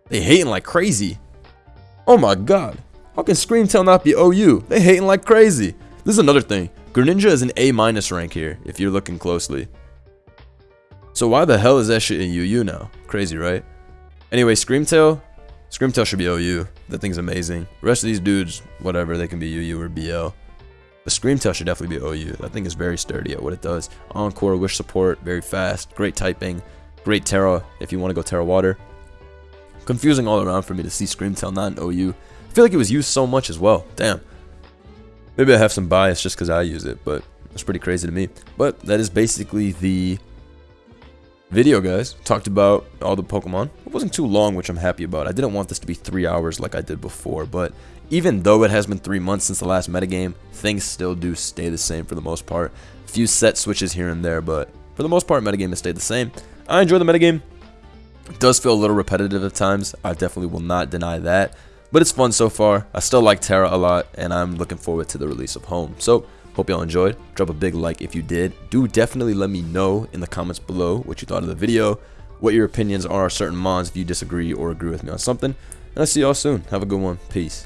They hating like crazy. Oh my god. How can Screamtail not be OU? They hating like crazy. This is another thing. Greninja is an A rank here, if you're looking closely. So why the hell is that shit in UU now? Crazy, right? Anyway, Screamtail. Screamtail should be OU. That thing's amazing. The rest of these dudes, whatever, they can be UU or BL. The Screamtail should definitely be OU. That thing is very sturdy at what it does. Encore, wish support, very fast, great typing, great Tera if you want to go Tera Water. Confusing all around for me to see Screamtail not in OU. I feel like it was used so much as well. Damn. Maybe I have some bias just because I use it, but it's pretty crazy to me. But that is basically the video, guys. Talked about all the Pokemon. It wasn't too long, which I'm happy about. I didn't want this to be three hours like I did before, but even though it has been three months since the last metagame, things still do stay the same for the most part. A few set switches here and there, but for the most part, metagame has stayed the same. I enjoy the metagame. It does feel a little repetitive at times. I definitely will not deny that. But it's fun so far. I still like Tera a lot, and I'm looking forward to the release of Home. So, hope y'all enjoyed. Drop a big like if you did. Do definitely let me know in the comments below what you thought of the video, what your opinions are on certain mons if you disagree or agree with me on something. And I'll see y'all soon. Have a good one. Peace.